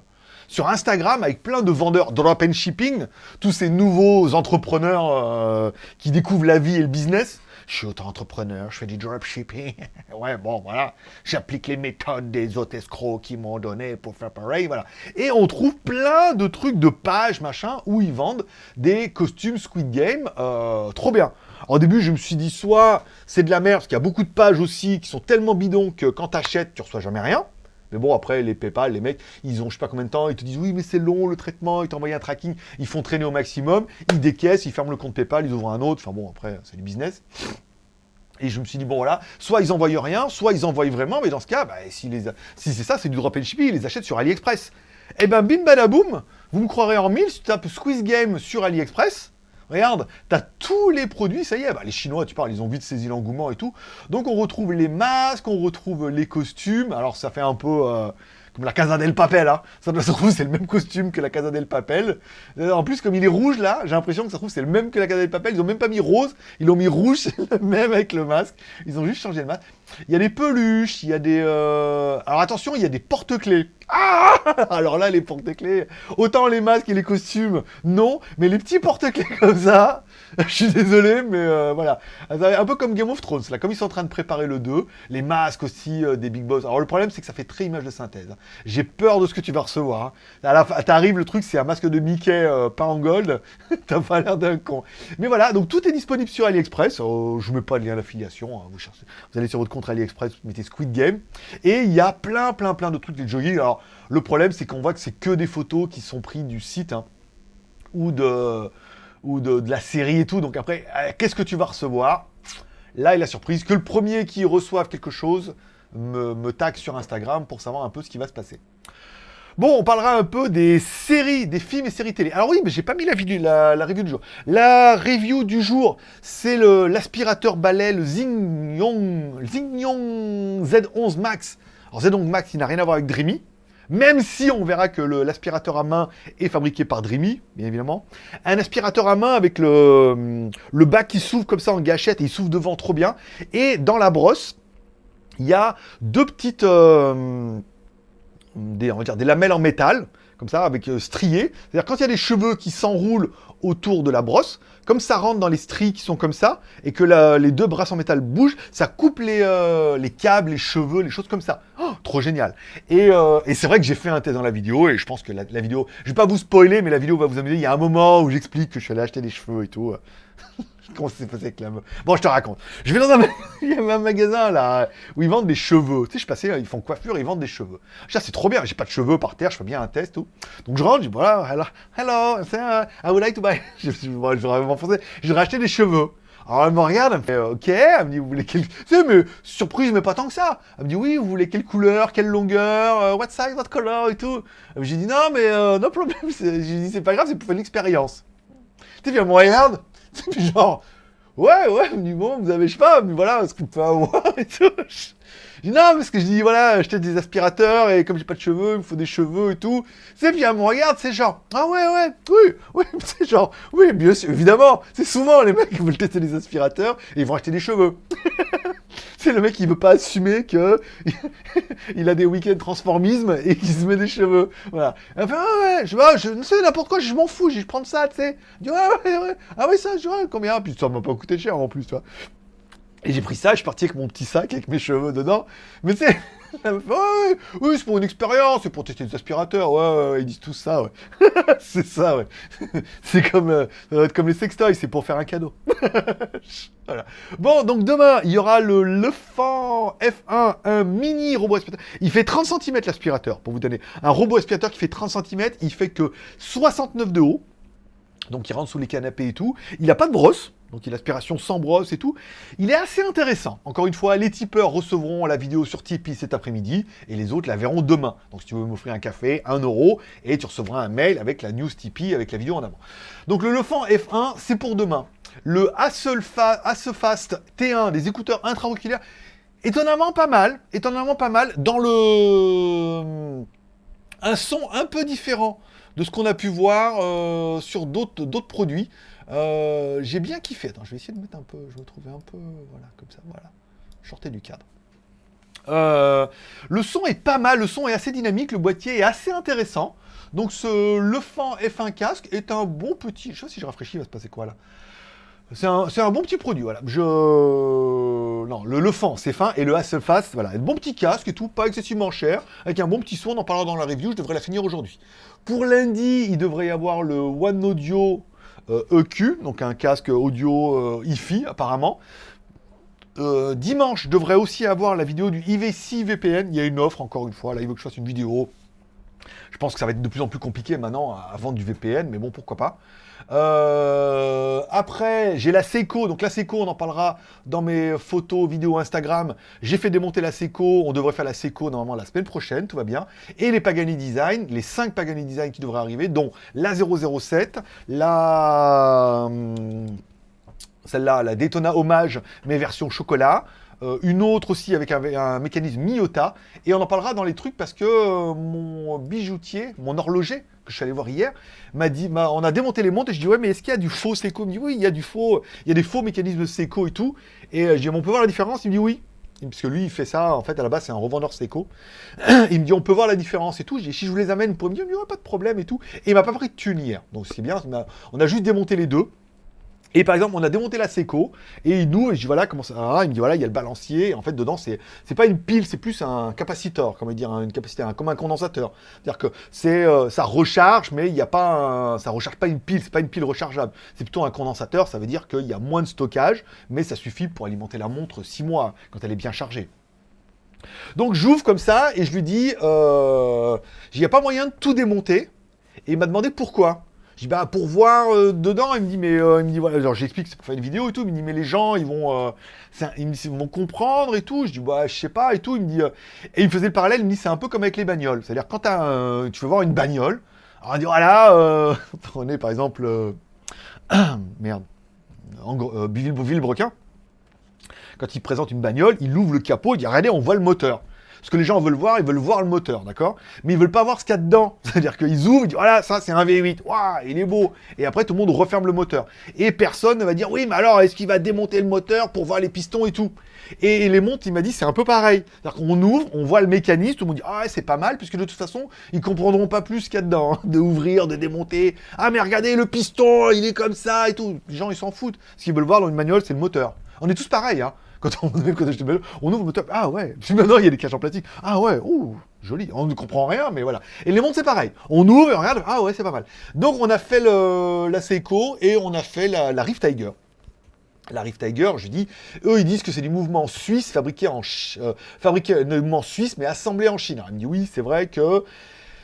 sur Instagram avec plein de vendeurs drop and shipping, tous ces nouveaux entrepreneurs euh, qui découvrent la vie et le business. Je suis auto-entrepreneur, je fais du dropshipping. ouais, bon, voilà. J'applique les méthodes des autres escrocs qui m'ont donné pour faire pareil, voilà. Et on trouve plein de trucs, de pages, machin, où ils vendent des costumes Squid Game. Euh, trop bien. Au début, je me suis dit, soit c'est de la merde, parce qu'il y a beaucoup de pages aussi qui sont tellement bidons que quand t'achètes, tu reçois jamais rien. Mais bon, après, les PayPal, les mecs, ils ont je sais pas combien de temps, ils te disent oui, mais c'est long le traitement, ils t'envoient un tracking, ils font traîner au maximum, ils décaissent, ils ferment le compte PayPal, ils ouvrent un autre. Enfin bon, après, c'est du business. Et je me suis dit, bon voilà, soit ils envoient rien, soit ils envoient vraiment, mais dans ce cas, bah, si, c'est ça, c'est du drop and shipping, ils les achètent sur AliExpress. Et eh ben bim badaboum, vous me croirez en mille, si tu tapes Squeeze Game sur AliExpress, Regarde, tu as tous les produits, ça y est, bah, les Chinois, tu parles, ils ont vite saisi l'engouement et tout. Donc on retrouve les masques, on retrouve les costumes. Alors ça fait un peu... Euh, la Casa del Papel, hein. Ça, se trouve, c'est le même costume que la Casa del Papel. En plus, comme il est rouge, là, j'ai l'impression que ça se trouve, c'est le même que la Casa del Papel. Ils ont même pas mis rose, ils l'ont mis rouge, c'est le même avec le masque. Ils ont juste changé le masque. Il y a des peluches, il y a des... Euh, alors attention, il y a des porte-clés. Ah Alors là, les porte-clés, autant les masques et les costumes, non, mais les petits porte-clés comme ça, je suis désolé, mais euh, voilà. Un peu comme Game of Thrones, là, comme ils sont en train de préparer le 2, les masques aussi des Big Boss. Alors le problème, c'est que ça fait très image de synthèse. Hein. J'ai peur de ce que tu vas recevoir. Hein. T'arrives, le truc, c'est un masque de Mickey euh, pas en gold. T'as pas l'air d'un con. Mais voilà, donc tout est disponible sur AliExpress. Oh, je vous mets pas de lien d'affiliation. Hein. Vous, allez sur votre compte AliExpress, vous mettez Squid Game. Et il y a plein, plein, plein de trucs de jogging. Alors, le problème, c'est qu'on voit que c'est que des photos qui sont prises du site ou de ou de, la série et tout. Donc après, euh, qu'est-ce que tu vas recevoir? Là est la surprise que le premier qui reçoive quelque chose me, me sur Instagram pour savoir un peu ce qui va se passer. Bon, on parlera un peu des séries, des films et séries télé. Alors oui, mais j'ai pas mis la, la, review du jour. La review du jour, c'est l'aspirateur balai, le Zingyong, Z11 Max. Alors Z11 Max, il n'a rien à voir avec Dreamy. Même si on verra que l'aspirateur à main est fabriqué par Dreamy, bien évidemment. Un aspirateur à main avec le, le bas qui s'ouvre comme ça en gâchette et il s'ouvre devant trop bien. Et dans la brosse, il y a deux petites... Des, on va dire, des lamelles en métal, comme ça, avec euh, striées. C'est-à-dire quand il y a des cheveux qui s'enroulent autour de la brosse, comme ça rentre dans les stries qui sont comme ça, et que les deux brasses en métal bougent, ça coupe les, euh, les câbles, les cheveux, les choses comme ça. Oh, trop génial. Et, et c'est vrai que j'ai fait un test dans la vidéo, et je pense que la, la, vidéo... Je vais pas vous spoiler, mais la vidéo va vous amuser. Il y a un moment où j'explique que je suis allé acheter des cheveux et tout. Comment ça s'est passé avec la meuf Bon, je te raconte. Je vais dans un, magasin là où ils vendent des cheveux. Tu sais, je passais, ils font coiffure, ils vendent des cheveux. Je dis, c'est trop bien, j'ai pas de cheveux par terre, je fais bien un test, tout. Donc je rentre, je dis, voilà, hello, hello, I would like to buy. je, je, je, je, je voudrais acheter des cheveux. Alors elle me regarde, elle me fait ok, elle me dit vous voulez quelle... Tu sais, mais surprise, mais pas tant que ça. Elle me dit oui, vous voulez quelle couleur, quelle longueur, euh, what size, what color et tout. J'ai dit non, mais euh, no problem. J'ai dit c'est pas grave, c'est pour faire l'expérience. Tu sais, elle me regarde, genre, ouais, ouais, dit, bon, vous avez, je sais pas, mais voilà, ce qu'on peut avoir et tout. Non, parce que je dis, voilà, acheter des aspirateurs, et comme j'ai pas de cheveux, il me faut des cheveux et tout. C'est elle me regarde, c'est genre, ah ouais, ouais, oui, oui, c'est genre, oui, bien sûr, évidemment, c'est souvent les mecs qui veulent tester des aspirateurs, et ils vont acheter des cheveux. c'est le mec qui veut pas assumer que il a des week-ends transformisme et qu'il se met des cheveux. Voilà. Elle fait, ah ouais, je, ah, je sais n'importe quoi, je m'en fous, je prends ça, tu sais. Ouais, ouais, ouais, ah ouais, ça, je vois, combien? Puis ça m'a pas coûté cher en plus, tu vois. Et j'ai pris ça, je suis parti avec mon petit sac, avec mes cheveux dedans. Mais ouais, oui, c'est pour une expérience, c'est pour tester des aspirateurs. Ouais, ouais, ils disent tout ça, ouais. c'est ça, ouais. c'est comme, euh, comme les sextoys, c'est pour faire un cadeau. voilà. Bon, donc demain, il y aura le Lefant F1, un mini robot aspirateur. Il fait 30 cm l'aspirateur, pour vous donner. Un robot aspirateur qui fait 30 cm, il fait que 69 de haut. Donc il rentre sous les canapés et tout. Il n'a pas de brosse. Donc il a l'aspiration sans brosse et tout. Il est assez intéressant. Encore une fois, les tipeurs recevront la vidéo sur Tipeee cet après-midi et les autres la verront demain. Donc si tu veux m'offrir un café, 1 euro et tu recevras un mail avec la news Tipeee avec la vidéo en avant. Donc le Lefant F1, c'est pour demain. Le Fast T1 des écouteurs intra-auriculaires, étonnamment pas mal. Étonnamment pas mal dans le... Un son un peu différent de ce qu'on a pu voir euh, sur d'autres produits. Euh, j'ai bien kiffé. Attends, je vais essayer de mettre un peu, je vais trouver un peu, voilà, comme ça, voilà. Sortez du cadre. Euh, le son est pas mal, le son est assez dynamique, le boîtier est assez intéressant. Donc ce Lefant F1 casque est un bon petit... Je sais pas si je rafraîchis, il va se passer quoi là? C'est un, bon petit produit, voilà. Je... Non, le Lefant, c'est fin, et le Hasselfast, voilà. Un bon petit casque et tout, pas excessivement cher, avec un bon petit son, on en parlera dans la review, je devrais la finir aujourd'hui. Pour lundi, il devrait y avoir le One Audio EQ, euh, e donc un casque audio hi-fi apparemment. Euh, dimanche, je devrais aussi avoir la vidéo du IV6 VPN. Il y a une offre, encore une fois. Là, il veut que je fasse une vidéo. Je pense que ça va être de plus en plus compliqué maintenant à vendre du VPN, mais bon, pourquoi pas. Euh, après, j'ai la Seiko. Donc la Seiko, on en parlera dans mes photos, vidéos Instagram. J'ai fait démonter la Seiko. On devrait faire la Seiko normalement la semaine prochaine, tout va bien. Et les Pagani Design, les 5 Pagani Design qui devraient arriver, dont la 007, la... Hum, celle-là, la Daytona Hommage, mais version chocolat. Euh, une autre aussi avec un, mécanisme Miota, et on en parlera dans les trucs parce que euh, mon bijoutier, mon horloger, que je suis allé voir hier, m'a dit, on a démonté les montres, et je dis, ouais, mais est-ce qu'il y a du faux Seiko Il me dit, oui, il y a du faux, il y a des faux mécanismes Seiko et tout, et je dis, on peut voir la différence? Il me dit, oui, parce que lui, il fait ça, en fait, à la base, c'est un revendeur Seiko. il me dit, on peut voir la différence et tout. Dis, si je vous les amène, pouvez me dire, il n'y aura pas de problème et tout. Et il m'a pas pris de thune. Donc, c'est bien. On a juste démonté les deux. Et par exemple, on a démonté la Seco, et nous, je dis voilà, comment ça Il me dit voilà, il y a le balancier, en fait, dedans, c'est pas une pile, c'est plus un capaciteur, comment dire, une capacité, comme un condensateur. C'est-à-dire que euh, ça recharge, mais il n'y a pas un, ça recharge pas une pile, c'est pas une pile rechargeable. C'est plutôt un condensateur, ça veut dire qu'il y a moins de stockage, mais ça suffit pour alimenter la montre 6 mois, quand elle est bien chargée. Donc j'ouvre comme ça, et je lui dis, euh, il n'y a pas moyen de tout démonter, et il m'a demandé pourquoi. Je dis, bah, pour voir euh, dedans, il me dit, mais, euh, il me dit, voilà, j'explique, c'est pour faire une vidéo et tout, il me dit, mais les gens, ils vont, euh, ils, vont comprendre et tout. Je dis, bah, je sais pas et tout. Il me dit, et il me faisait le parallèle, il me dit, c'est un peu comme avec les bagnoles. C'est-à-dire, quand tu veux voir une bagnole, on dit, voilà, prenez par exemple, merde, en, Villebrequin, quand il présente une bagnole, il ouvre le capot, il dit, regardez, on voit le moteur. Ce que les gens veulent voir, ils veulent voir le moteur, d'accord? Mais ils veulent pas voir ce qu'il y a dedans. C'est-à-dire qu'ils ouvrent, ils disent, voilà, ça c'est un V8, waouh, il est beau. Et après, tout le monde referme le moteur. Et personne ne va dire, oui, mais alors, est-ce qu'il va démonter le moteur pour voir les pistons et tout? Et les montres, il m'a dit, c'est un peu pareil. C'est-à-dire qu'on ouvre, on voit le mécanisme, tout le monde dit, ah c'est pas mal, puisque de toute façon, ils comprendront pas plus ce qu'il y a dedans, hein, de ouvrir, de démonter. Ah, mais regardez, le piston, il est comme ça et tout. Les gens, ils s'en foutent. Ce qu'ils veulent voir dans une manual, c'est le moteur. On est tous pareils, hein quand on, on ouvre le moteur, ah ouais, puis maintenant il y a des caches en plastique, ah ouais, ouh, joli, on ne comprend rien, mais voilà. Et les montres c'est pareil, on ouvre et on regarde, ah ouais, c'est pas mal. Donc on a fait la Seiko et on a fait la, Rift Tiger. La Rift Tiger, je dis, eux ils disent que c'est du mouvement suisse fabriqué en euh, fabriqué mouvement suisse mais assemblé en Chine. Alors, me dit oui, c'est vrai que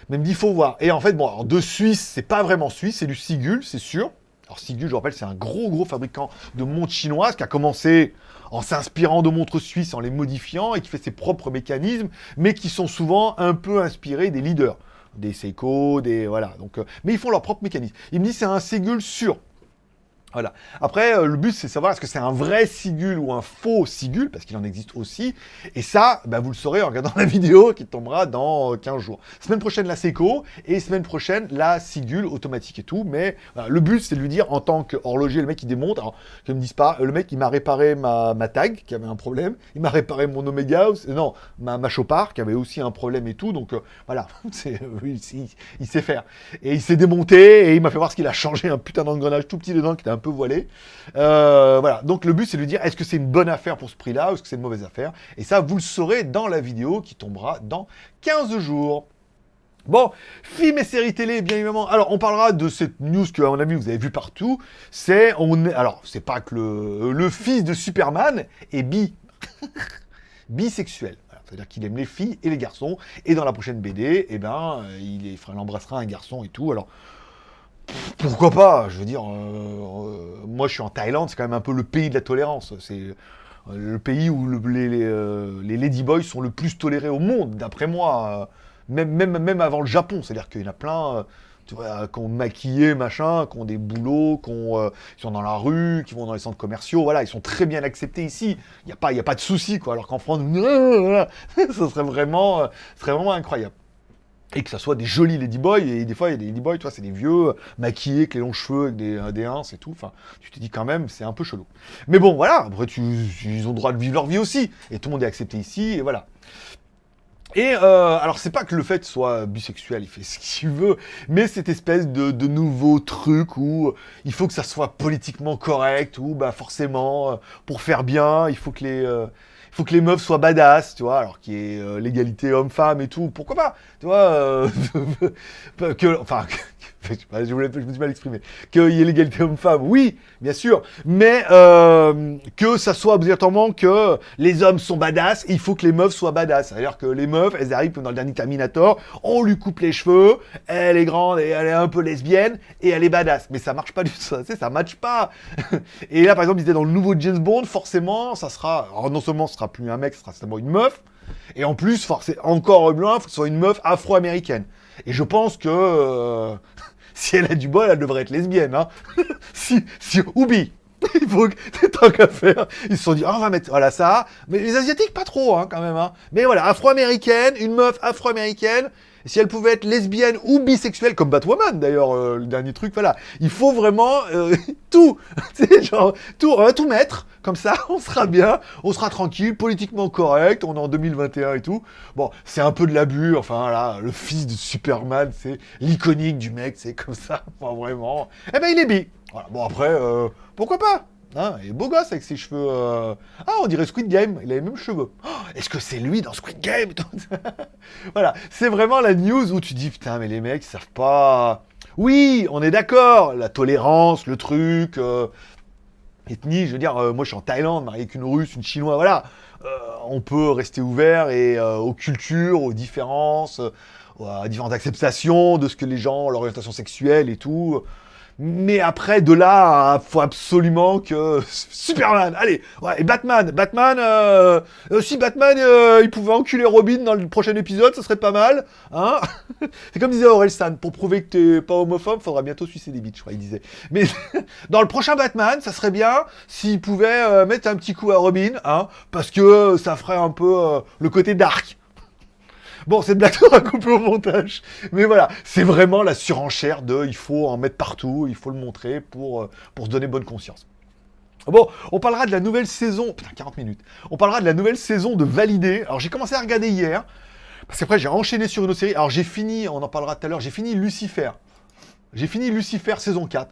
mais il me dit faut voir. Et en fait bon, alors, de Suisse, c'est pas vraiment suisse, c'est du Sigul, c'est sûr. Alors Sigul, je rappelle, c'est un gros gros fabricant de montres chinoises qui a commencé en s'inspirant de montres suisses, en les modifiant, et qui fait ses propres mécanismes, mais qui sont souvent un peu inspirés des leaders des Seiko, des... voilà. Donc, euh, mais ils font leur propre mécanisme. Il me dit c'est un Sigul sûr. Voilà. Après, euh, le but, c'est savoir est-ce que c'est un vrai Sigul ou un faux Sigul, parce qu'il en existe aussi. Et ça, bah, vous le saurez en regardant la vidéo qui tombera dans 15 euh, jours. Semaine prochaine, la Seiko, et semaine prochaine, la Sigul automatique et tout. Mais le but, c'est de lui dire, en tant qu'horloger, le mec, il démonte. Alors, que me dise pas, le mec, il m'a réparé ma, ma, tag, qui avait un problème. Il m'a réparé mon Omega, non, ma, Chopard, qui avait aussi un problème et tout. Donc, euh, voilà, il, il, sait faire. Et il s'est démonté, et il m'a fait voir ce qu'il a changé un putain d'engrenage tout petit dedans, qui était un peu Euh, voilà, donc le but c'est de dire est-ce que c'est une bonne affaire pour ce prix-là ou est-ce que c'est une mauvaise affaire? Et ça, vous le saurez dans la vidéo qui tombera dans 15 jours. Bon, films et séries télé, bien évidemment. Alors, on parlera de cette news que, à mon avis, vous avez vu partout. C'est, on est, alors, c'est pas que le, fils de Superman est bi, bisexuel. C'est-à-dire qu'il aime les filles et les garçons. Et dans la prochaine BD, eh ben, il, il embrassera un garçon et tout. Alors, pourquoi pas Je veux dire, euh, euh, moi je suis en Thaïlande, c'est quand même un peu le pays de la tolérance. C'est euh, le pays où les, ladyboys sont le plus tolérés au monde, d'après moi. Même, avant le Japon, c'est-à-dire qu'il y en a plein qui ont maquillé, machin, qui ont des boulots, qui, sont dans la rue, qui vont dans les centres commerciaux, voilà, ils sont très bien acceptés ici. Il n'y a, pas, de souci, quoi. Alors qu'en France, ça serait vraiment incroyable et que ça soit des jolis ladyboys, et des fois, il y a des ladyboys, toi, c'est des vieux, maquillés, avec les longs cheveux, avec des, euh, et tout, enfin, tu te dis quand même, c'est un peu chelou. Mais bon, voilà, après, ils ont le droit de vivre leur vie aussi, et tout le monde est accepté ici, et voilà. Et euh, alors c'est pas que le fait soit bisexuel, il fait ce qu'il veut, mais cette espèce de, nouveau truc où il faut que ça soit politiquement correct, où bah forcément, euh, pour faire bien, il faut que les, euh, faut que les meufs soient badass, tu vois, alors qu'il y ait euh, l'égalité homme-femme et tout, pourquoi pas, tu vois, euh, que, enfin, je, voulais, je me suis mal exprimé, qu'il y ait l'égalité homme-femme, oui, bien sûr, mais euh, que ça soit obligatoirement que les hommes sont badass, il faut que les meufs soient badass. C'est-à-dire que les meufs, elles arrivent dans le dernier Terminator, on lui coupe les cheveux, elle est grande et elle est un peu lesbienne, et elle est badass. Mais ça marche pas du tout, ça, ça matche pas. et là, par exemple, ils étaient dans le nouveau James Bond, forcément, ça sera, alors non seulement ce sera plus un mec, ce sera seulement une meuf, et en plus, c'est encore loin, il faut que ce soit une meuf afro-américaine. Et je pense que euh, si elle a du bol, elle devrait être lesbienne. Hein si, si, ou bi. il faut que tant qu'à faire. Ils se sont dit, ah, on va mettre, voilà ça. Mais les Asiatiques, pas trop, hein, quand même. Hein. Mais voilà, afro-américaine, une meuf afro-américaine. Si elle pouvait être lesbienne ou bisexuelle, comme Batwoman d'ailleurs, euh, le dernier truc, voilà. Il faut vraiment euh, tout, genre, tout, mettre, comme ça, on sera bien, on sera tranquille, politiquement correct, on est en 2021 et tout. Bon, c'est un peu de l'abus, enfin là, le fils de Superman, c'est l'iconique du mec, c'est comme ça, enfin vraiment. Eh ben il est bi. Voilà. Bon après, euh, pourquoi pas? Hein, il est beau gosse avec ses cheveux. Euh, ah, on dirait Squid Game, il a les mêmes cheveux. Oh, est-ce que c'est lui dans Squid Game Voilà, c'est vraiment la news où tu dis putain, mais les mecs, ils savent pas. Oui, on est d'accord, la tolérance, le truc, euh, je veux dire, euh, moi je suis en Thaïlande, marié avec une russe, une chinoise, voilà. on peut rester ouvert et aux cultures, aux différences, à différentes acceptations de ce que les gens, leur orientation sexuelle et tout. Mais après, de là, faut absolument que Superman, allez, ouais, et Batman, Batman, euh, euh si Batman, euh, il pouvait enculer Robin dans le prochain épisode, ça serait pas mal, hein C'est comme disait Orelsan, pour prouver que t'es pas homophobe, faudra bientôt sucer des bites, je crois, il disait. Mais dans le prochain Batman, ça serait bien s'il pouvait euh, mettre un petit coup à Robin, hein, parce que ça ferait un peu le côté dark. Bon, cette blague sera coupée au montage. Mais voilà, c'est vraiment la surenchère de il faut en mettre partout, il faut le montrer pour, euh, se donner bonne conscience. Bon, on parlera de la nouvelle saison. Putain, 40 minutes. On parlera de la nouvelle saison de Validé. Alors, j'ai commencé à regarder hier. Parce qu'après, j'ai enchaîné sur une autre série. Alors, j'ai fini, on en parlera tout à l'heure, j'ai fini Lucifer. J'ai fini Lucifer saison 4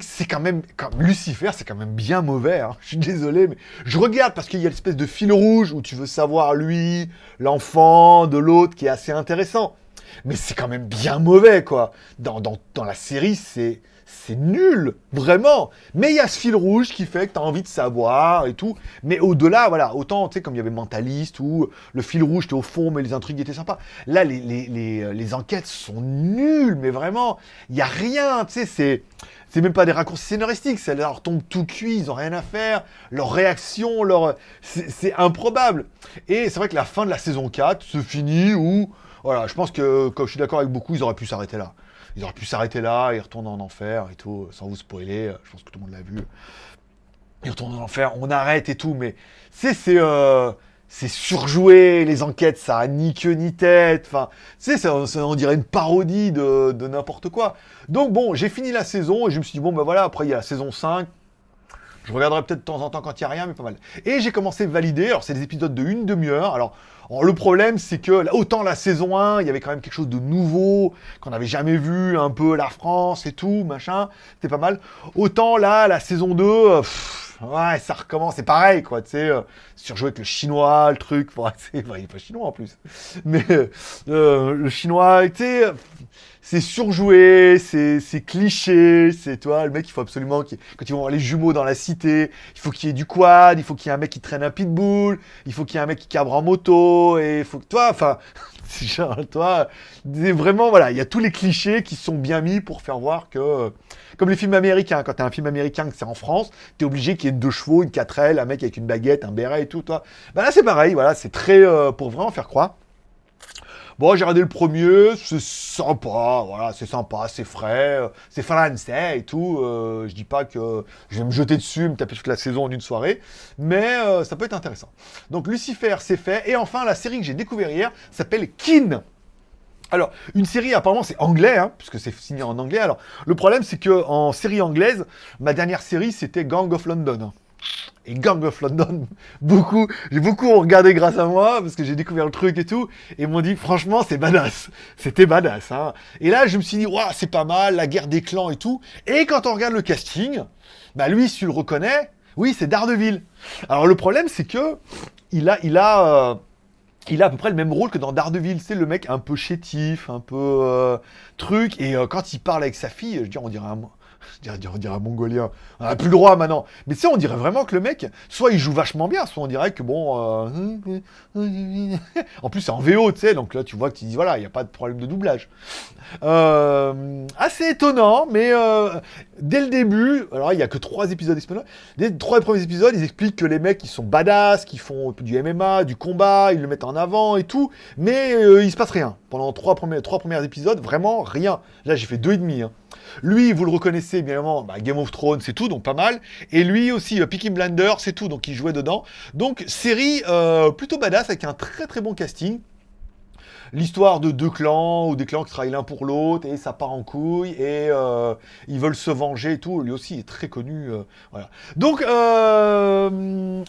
c'est quand même, comme Lucifer, c'est quand même bien mauvais. Hein. Je suis désolé, mais je regarde parce qu'il y a l'espèce de fil rouge où tu veux savoir lui, l'enfant de l'autre, qui est assez intéressant. Mais c'est quand même bien mauvais, quoi. Dans, dans, dans la série, c'est c'est nul, vraiment. Mais il y a ce fil rouge qui fait que tu as envie de savoir et tout. Mais au-delà, voilà, autant, tu sais, comme il y avait Mentaliste, où le fil rouge était au fond, mais les intrigues étaient sympas. Là, les, les, les, les enquêtes sont nulles, mais vraiment, il n'y a rien, tu sais, c'est c'est même pas des raccourcis scénaristiques, ça leur tombe tout cuit, ils ont rien à faire, leur réaction, c'est improbable. Et c'est vrai que la fin de la saison 4 se finit où, voilà, je pense que, comme je suis d'accord avec beaucoup, ils auraient pu s'arrêter là. Ils auraient pu s'arrêter là, ils retournent en enfer et tout, sans vous spoiler, je pense que tout le monde l'a vu. Ils retournent en enfer, on arrête et tout, mais c'est... c'est euh c'est surjoué, les enquêtes, ça a ni queue ni tête, enfin, tu sais, on dirait une parodie de, n'importe quoi. Donc bon, j'ai fini la saison, et je me suis dit, bon, ben voilà, après il y a la saison 5, je regarderai peut-être de temps en temps quand il n'y a rien, mais pas mal. Et j'ai commencé à valider, alors c'est des épisodes de une demi-heure, alors, le problème c'est que, autant la saison 1, il y avait quand même quelque chose de nouveau, qu'on n'avait jamais vu, un peu la France et tout, machin, c'était pas mal. Autant là, la saison 2, ouais, ça recommence, c'est pareil, quoi, tu sais, euh, surjouer avec le chinois, le truc, bon, il n'est pas chinois en plus, mais euh, le chinois, tu sais, c'est surjoué, c'est cliché, c'est, toi, le mec, il faut absolument, quand ils vont voir les jumeaux dans la cité, il faut qu'il y ait du quad, il faut qu'il y ait un mec qui traîne un pitbull, il faut qu'il y ait un mec qui cabre en moto, et il faut que, toi, enfin, genre, toi, vraiment, voilà, il y a tous les clichés qui sont bien mis pour faire voir que comme les films américains, quand t'as un film américain que c'est en France, t'es obligé qu'il ait deux chevaux, une 4L, un mec avec une baguette, un béret et tout, toi. Bah là, c'est pareil, voilà, c'est très... Euh, pour vraiment faire croire. Bon, j'ai regardé le premier, c'est sympa, voilà, c'est sympa, c'est frais, euh, c'est français et tout. Euh, je dis pas que je vais me jeter dessus, me taper toute la saison en une soirée, mais ça peut être intéressant. Donc Lucifer, c'est fait. Et enfin, la série que j'ai découvert hier s'appelle Kin. Alors, une série, apparemment, c'est anglais, hein, puisque c'est signé en anglais. Alors, le problème, c'est que en série anglaise, ma dernière série, c'était Gang of London. Et Gang of London, beaucoup, j'ai beaucoup regardé grâce à moi, parce que j'ai découvert le truc et tout, et m'ont dit, franchement, c'est badass. C'était badass, hein. Et là, je me suis dit, waouh, c'est pas mal, la guerre des clans et tout. Et quand on regarde le casting, bah lui, si tu le reconnais, oui, c'est Daredevil. Alors, le problème, c'est que, il a, il a, euh, il a à peu près le même rôle que dans Daredevil, c'est le mec un peu chétif, un peu euh, truc, et euh, quand il parle avec sa fille, je veux dire, on dirait un, je dirais, un mongolien. On n'a plus le droit maintenant. Mais tu sais, on dirait vraiment que le mec, soit il joue vachement bien, soit on dirait que bon. Euh, en plus, c'est en VO, tu sais, donc là, tu vois que tu dis, voilà, il n'y a pas de problème de doublage. Euh, assez étonnant, mais euh, dès le début, alors il n'y a que trois épisodes disponibles. Dès les trois premiers épisodes, ils expliquent que les mecs, ils sont badass, qu'ils font du MMA, du combat, ils le mettent en avant et tout, mais il se passe rien. Pendant trois premiers, trois premiers épisodes, vraiment rien. Là, j'ai fait deux et demi. Hein. Lui, vous le reconnaissez, bien évidemment, bah, Game of Thrones, c'est tout, donc pas mal. Et lui aussi, euh, Peaky Blender, c'est tout, donc il jouait dedans. Donc, série euh, plutôt badass, avec un très très bon casting l'histoire de deux clans, ou des clans qui travaillent l'un pour l'autre, et ça part en couille, et euh, ils veulent se venger et tout. Lui aussi est très connu. Euh. Donc,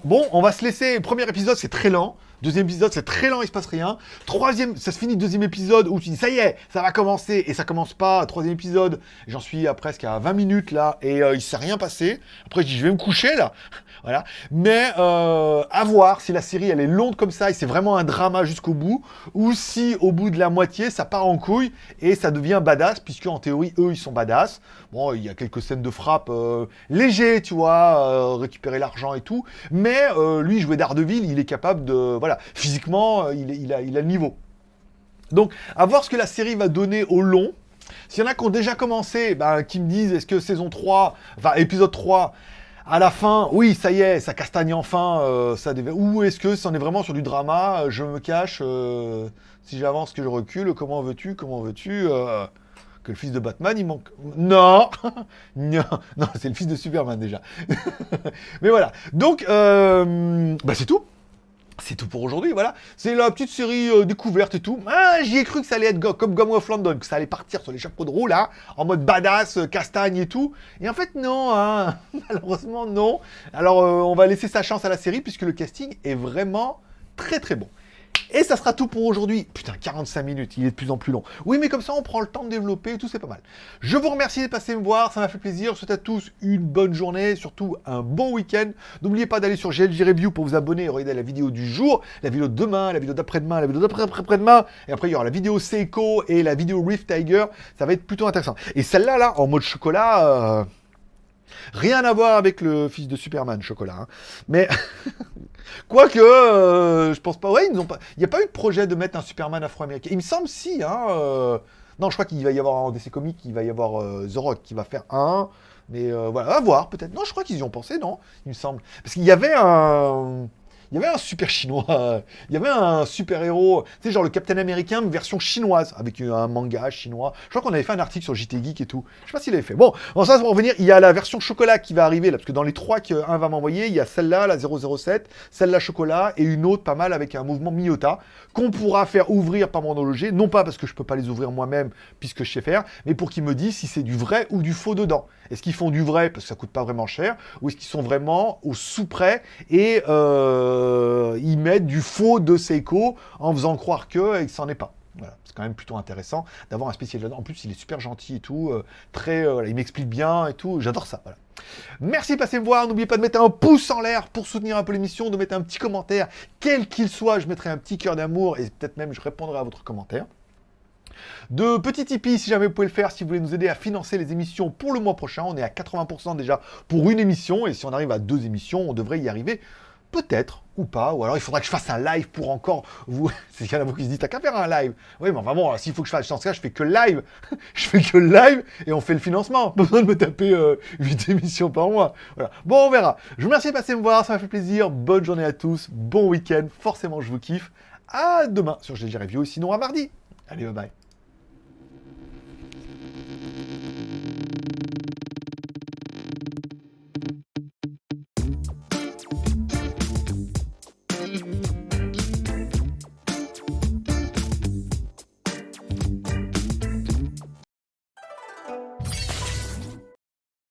bon, on va se laisser. Premier épisode, c'est très lent. Deuxième épisode, c'est très lent, il se passe rien. Troisième, ça se finit deuxième épisode où tu dis ça y est, ça va commencer et ça commence pas. Troisième épisode, j'en suis à presque à 20 minutes là et il s'est rien passé. Après, je dis je vais me coucher là. voilà. Mais à voir si la série elle est longue comme ça et c'est vraiment un drama jusqu'au bout ou si au bout de la moitié, ça part en couille et ça devient badass, puisque en théorie, eux, ils sont badass. Bon, il y a quelques scènes de frappe euh, légers, tu vois, euh, récupérer l'argent et tout. Mais euh, lui, jouer d'Ardeville, il est capable de... Voilà, physiquement, il, a, le niveau. Donc, à voir ce que la série va donner au long. S'il y en a qui ont déjà commencé, ben, qui me disent, est-ce que saison 3, enfin, épisode 3, à la fin, oui, ça y est, ça castagne enfin, ça Ou est-ce que c'en est vraiment sur du drama Je me cache, si j'avance, que je recule, comment veux-tu, comment veux-tu Le fils de Batman, il manque... Non Non, c'est le fils de Superman, déjà. Mais voilà. Donc, bah c'est tout c'est tout pour aujourd'hui, voilà. C'est la petite série euh, découverte et tout. Ah, j'y ai cru que ça allait être comme Gum of London, que ça allait partir sur les chapeaux de roue, là, en mode badass, euh, castagne et tout. Et en fait, non, hein. malheureusement, non. Alors, euh, on va laisser sa chance à la série, puisque le casting est vraiment très très bon. Et ça sera tout pour aujourd'hui. Putain, 45 minutes, il est de plus en plus long. Oui, mais comme ça, on prend le temps de développer et tout, c'est pas mal. Je vous remercie de passer me voir, ça m'a fait plaisir. Je souhaite à tous une bonne journée, surtout un bon week-end. N'oubliez pas d'aller sur GLG Review pour vous abonner et regarder la vidéo du jour, la vidéo de demain, la vidéo d'après-demain, la vidéo d'après-après-demain. Et après, il y aura la vidéo Seiko et la vidéo Rift Tiger. Ça va être plutôt intéressant. Et celle-là, là, en mode chocolat... Euh, Rien à voir avec le fils de Superman, chocolat. Hein. Mais, quoique, euh, je pense pas... Ouais, ils pas... Il n'y a pas eu de projet de mettre un Superman afro-américain. Il me semble si, hein... Euh, non, je crois qu'il va y avoir en DC Comics, il va y avoir euh, The Rock qui va faire un... Mais voilà, à voir peut-être. Non, je crois qu'ils y ont pensé, non Il me semble. Parce qu'il y avait un il y avait un super chinois, il y avait un super héros, tu sais, genre le Captain Américain version chinoise, avec un manga chinois. Je crois qu'on avait fait un article sur JT Geek et tout. Je sais pas s'il avait fait. Bon, bon ça, pour revenir, il y a la version chocolat qui va arriver, là, parce que dans les trois qu'un va m'envoyer, il y a celle-là, la 007, celle-là chocolat, et une autre pas mal avec un mouvement Miyota, qu'on pourra faire ouvrir par mon horloger, non pas parce que je peux pas les ouvrir moi-même, puisque je sais faire, mais pour qu'ils me disent si c'est du vrai ou du faux dedans. Est-ce qu'ils font du vrai, parce que ça coûte pas vraiment cher, ou est-ce qu'ils sont vraiment au sous-près, et... Euh, euh, ils mettent du faux de Seiko en faisant croire que et que ça est pas. C'est quand même plutôt intéressant d'avoir un spécialiste. En plus, il est super gentil et tout, euh, très, euh, il m'explique bien et tout. J'adore ça. Merci de passer me voir. N'oubliez pas de mettre un pouce en l'air pour soutenir un peu l'émission, de mettre un petit commentaire, quel qu'il soit. Je mettrai un petit cœur d'amour et peut-être même je répondrai à votre commentaire. De petits Tipeee, si jamais vous pouvez le faire, si vous voulez nous aider à financer les émissions pour le mois prochain. On est à 80% déjà pour une émission, et si on arrive à deux émissions, on devrait y arriver Peut-être, ou pas, ou alors il faudra que je fasse un live pour encore vous... C'est qu'il y en a vous qui se disent, t'as qu'à faire un live. Oui, mais enfin bon, s'il faut que je fasse, dans ce cas, je fais que live. je fais que live et on fait le financement. Pas besoin de me taper euh, 8 émissions par mois. Voilà. Bon, on verra. Je vous remercie de passer me voir, ça m'a fait plaisir. Bonne journée à tous, bon week-end. Forcément, je vous kiffe. À demain sur GG Review, sinon à mardi. Allez, bye bye.